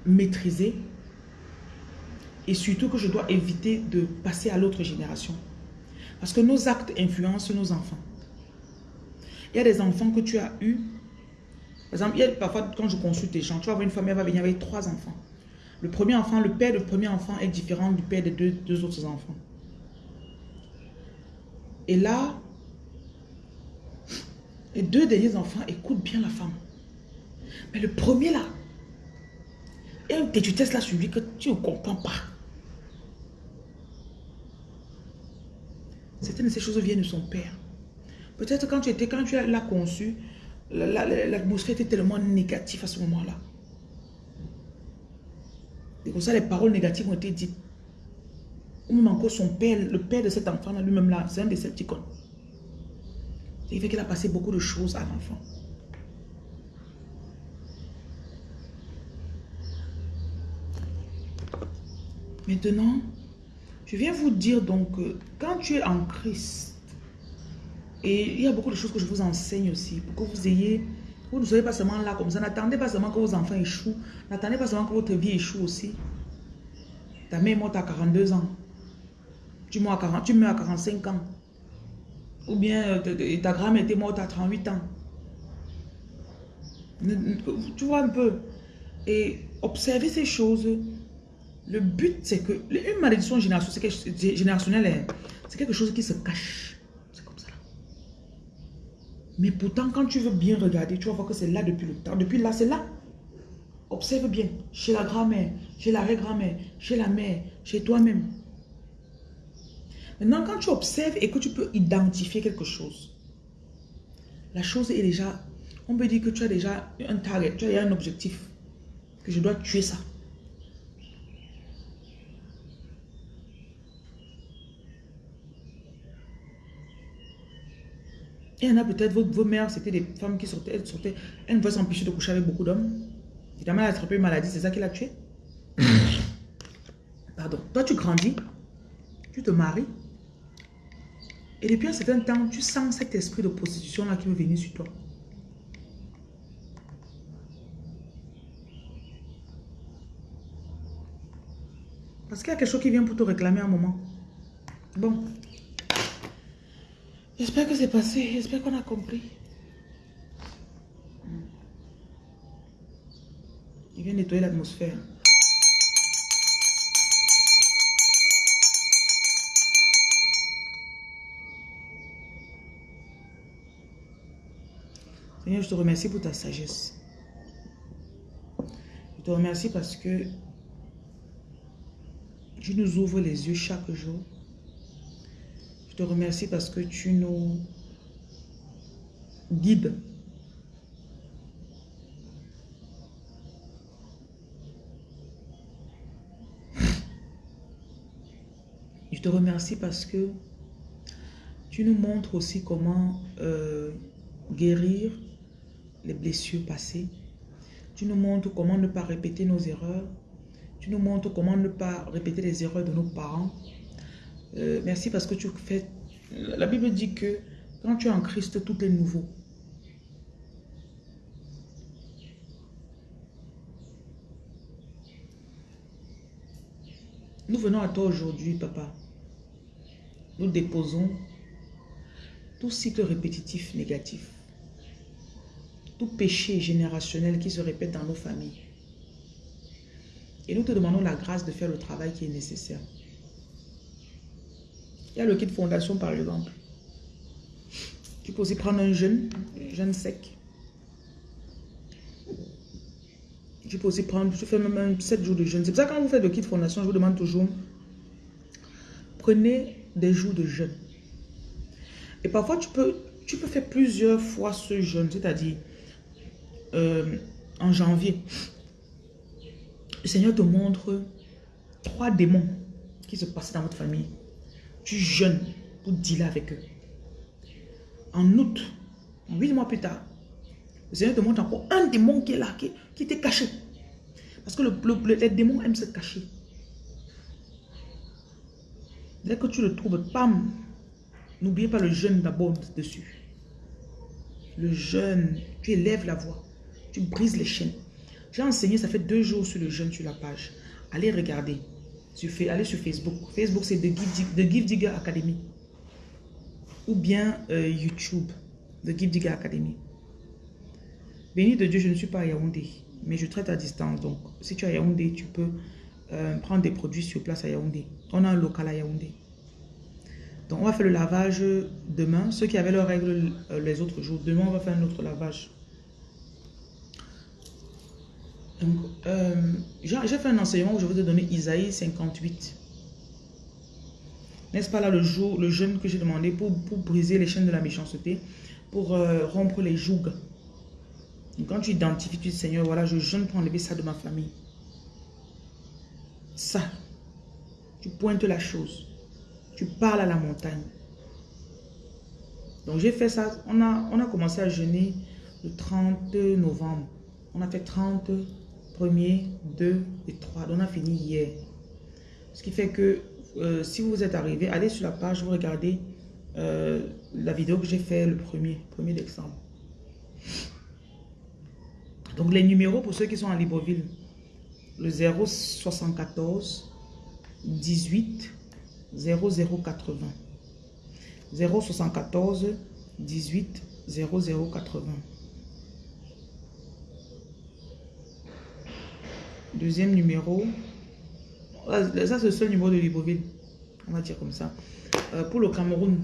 maîtriser et surtout que je dois éviter de passer à l'autre génération. Parce que nos actes influencent nos enfants. Il y a des enfants que tu as eus. Par exemple, parfois quand je consulte des gens, tu vas voir une famille, elle va venir avec trois enfants. Le premier enfant, le père du premier enfant est différent du père des deux, autres enfants. Et là, les deux derniers enfants écoutent bien la femme. Mais le premier là, il y a une là sur lui que tu ne comprends pas. Certaines de ces choses viennent de son père. Peut-être quand tu étais, quand tu l'as conçu, l'atmosphère était tellement négative à ce moment-là. Et comme ça, les paroles négatives ont été dites. Ou même encore son père, le père de cet enfant-là, lui-même là, c'est un des septicons. Il fait qu'il a passé beaucoup de choses à l'enfant. Maintenant, je viens vous dire donc que quand tu es en Christ, et il y a beaucoup de choses que je vous enseigne aussi, pour que vous ayez, vous ne soyez pas seulement là comme ça, n'attendez pas seulement que vos enfants échouent, n'attendez pas seulement que votre vie échoue aussi. Ta mère est morte à 42 ans, tu meurs à, 40, tu meurs à 45 ans. Ou bien euh, ta grand-mère était morte à 38 ans. Tu vois un peu. Et observer ces choses. Le but, c'est que... Une malédiction générationnelle, hein, c'est quelque chose qui se cache. C'est comme ça. Mais pourtant, quand tu veux bien regarder, tu vas voir que c'est là depuis le temps. Depuis là, c'est là. Observe bien. Chez la grand-mère, chez la grand-mère, chez la mère, chez toi-même. Maintenant, quand tu observes et que tu peux identifier quelque chose, la chose est déjà, on peut dire que tu as déjà un target, tu as un objectif, que je dois tuer ça. Il y en a peut-être, vos, mères, c'était des femmes qui sortaient, elles sortaient, elles ne pouvaient s'empêcher de coucher avec beaucoup d'hommes. Évidemment, elle a attrapé une maladie, c'est ça qui l'a tué. Pardon. Toi, tu grandis, tu te maries, et depuis un certain temps, tu sens cet esprit de prostitution-là qui veut venir sur toi. Parce qu'il y a quelque chose qui vient pour te réclamer un moment. Bon. J'espère que c'est passé. J'espère qu'on a compris. Il vient nettoyer l'atmosphère. Seigneur, je te remercie pour ta sagesse. Je te remercie parce que tu nous ouvres les yeux chaque jour. Te remercie parce que tu nous guides. Je te remercie parce que tu nous montres aussi comment euh, guérir les blessures passées. Tu nous montres comment ne pas répéter nos erreurs. Tu nous montres comment ne pas répéter les erreurs de nos parents. Euh, merci parce que tu fais... La Bible dit que quand tu es en Christ, tout est nouveau. Nous venons à toi aujourd'hui, papa. Nous déposons tout cycle répétitif négatif tout péché générationnel qui se répète dans nos familles. Et nous te demandons la grâce de faire le travail qui est nécessaire. Il y a le kit fondation par exemple. Tu peux aussi prendre un jeûne, jeûne sec. Tu peux aussi prendre, tu fais même 7 jours de jeûne. C'est pour ça que quand vous faites le kit fondation, je vous demande toujours, prenez des jours de jeûne. Et parfois, tu peux, tu peux faire plusieurs fois ce jeûne, c'est-à-dire euh, en janvier. Le Seigneur te montre trois démons qui se passent dans votre famille. Tu jeûnes pour dealer avec eux. En août, huit mois plus tard, le Seigneur te montre encore un démon qui est là, qui, était caché. Parce que le, les démons aiment se cacher. Dès que tu le trouves, pam, n'oubliez pas le jeûne d'abord dessus. Le jeûne, tu élèves la voix, tu brises les chaînes. J'ai enseigné, ça fait deux jours sur le jeûne sur la page. Allez regarder. Allez sur Facebook. Facebook, c'est The Give, Digger Academy. Ou bien euh, YouTube, The Give Digger Academy. Béni de Dieu, je ne suis pas à Yaoundé, mais je traite à distance. Donc, si tu es à Yaoundé, tu peux euh, prendre des produits sur place à Yaoundé. On a un local à Yaoundé. Donc, on va faire le lavage demain. Ceux qui avaient leurs règles euh, les autres jours, demain, on va faire un autre lavage. Donc, euh, j'ai fait un enseignement où je vous ai donné Isaïe 58. N'est-ce pas là le jour, le jeûne que j'ai demandé pour, briser les chaînes de la méchanceté, pour rompre les jougs? quand tu identifies, tu dis Seigneur, voilà, je jeûne pour enlever ça de ma famille. Ça, tu pointes la chose. Tu parles à la montagne. Donc j'ai fait ça. On a commencé à jeûner le 30 novembre. On a fait 30, 1er, 2 et 3. on a fini hier. Ce qui fait que euh, si vous êtes arrivé, allez sur la page, vous regardez euh, la vidéo que j'ai fait le 1er, 1er décembre. Donc les numéros pour ceux qui sont à Libreville, le 074 18 0080. 074 18 0080. Deuxième numéro. Ça, c'est le seul numéro de Libreville. On va dire comme ça. Euh, pour le Cameroun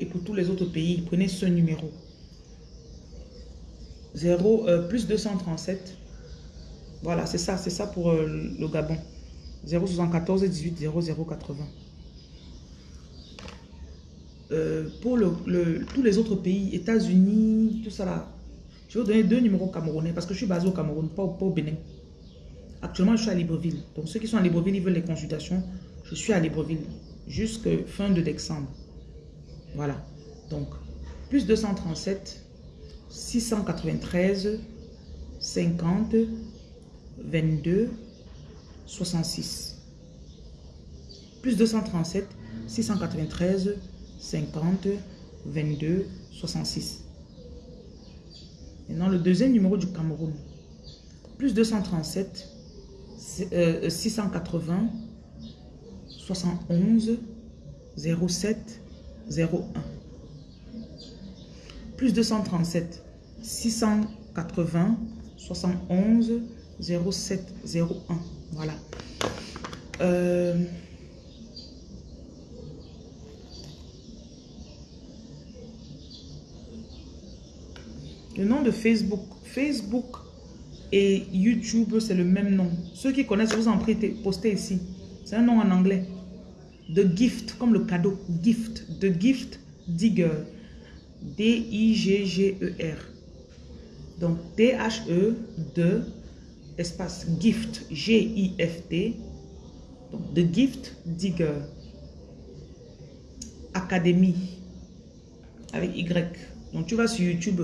et pour tous les autres pays, prenez ce numéro. 0 euh, plus 237 voilà, c'est ça, c'est ça pour euh, le Gabon. 074 18 0080. pour le, tous les autres pays, États-Unis, tout ça là, je vais vous donner deux numéros camerounais parce que je suis basé au Cameroun, pas au, Bénin. Actuellement, je suis à Libreville. Donc, ceux qui sont à Libreville, ils veulent les consultations. Je suis à Libreville jusqu'à fin de décembre. Voilà. Donc, plus 237, 693, 50, 22 66. Plus 237 693 50 22 66. Maintenant, le deuxième numéro du Cameroun. Plus 237 680 71 07 01. Plus 237 680 71 0701. Voilà. Euh, le nom de Facebook. Facebook et YouTube, c'est le même nom. Ceux qui connaissent, vous en prie, postez ici. C'est un nom en anglais. The Gift, comme le cadeau. Gift. The Gift Digger. D-I-G-G-E-R. Donc, T-H-E, de espace gift, G-I-F-T, donc The Gift Digger, Académie, avec Y. Donc tu vas sur YouTube,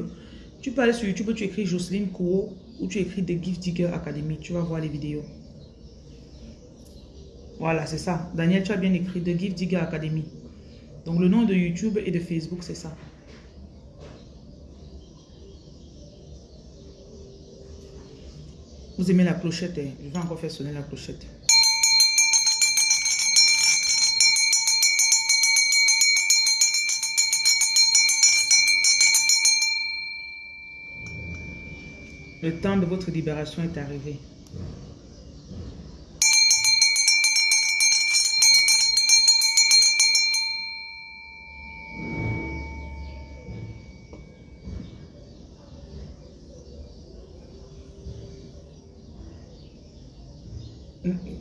tu peux aller sur YouTube, tu écris Jocelyne Kouo ou tu écris The Gift Digger Academy, tu vas voir les vidéos. Voilà, c'est ça. Daniel, tu as bien écrit The Gift Digger Academy. Donc le nom de YouTube et de Facebook, c'est ça. Vous aimez la clochette, hein? je vais encore faire sonner la clochette. Le temps de votre libération est arrivé.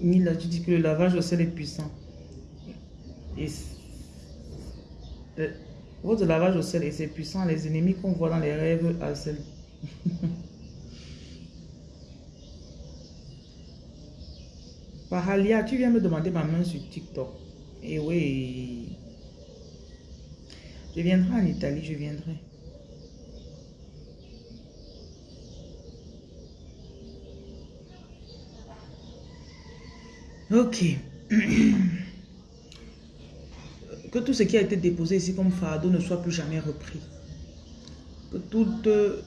Mila, tu dis que le lavage au sel est puissant. Et euh, votre lavage au sel, et c'est puissant. Les ennemis qu'on voit dans les rêves, euh, à sel. Pahalia, tu viens me demander ma main sur TikTok. Et eh oui. Je viendrai en Italie, je viendrai. Ok. que tout ce qui a été déposé ici comme fardeau ne soit plus jamais repris. Que tout,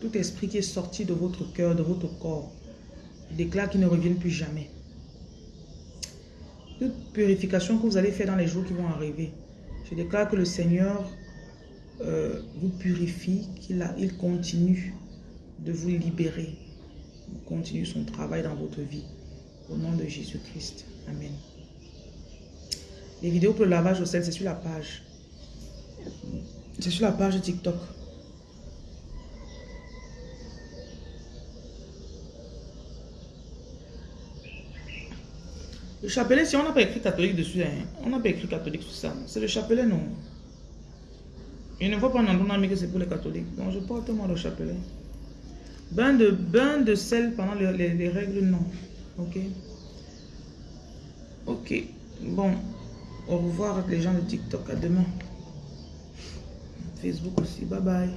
tout esprit qui est sorti de votre cœur, de votre corps, déclare qu'il ne revienne plus jamais. Toute purification que vous allez faire dans les jours qui vont arriver, je déclare que le Seigneur euh, vous purifie, qu'il il continue de vous libérer, continue son travail dans votre vie. Au nom de Jésus-Christ. Amen. Les vidéos pour le lavage au sel, c'est sur la page. C'est sur la page TikTok. Le chapelet, si on n'a pas écrit catholique dessus, hein, on n'a pas écrit catholique sur ça. C'est le chapelet, non. Je ne vois pas en ami que c'est pour les catholiques. Donc je porte moi le chapelet. Bain de, bain de sel pendant les, les règles, non. Ok. Ok. Bon. Au revoir les gens de TikTok. À demain. Facebook aussi. Bye bye.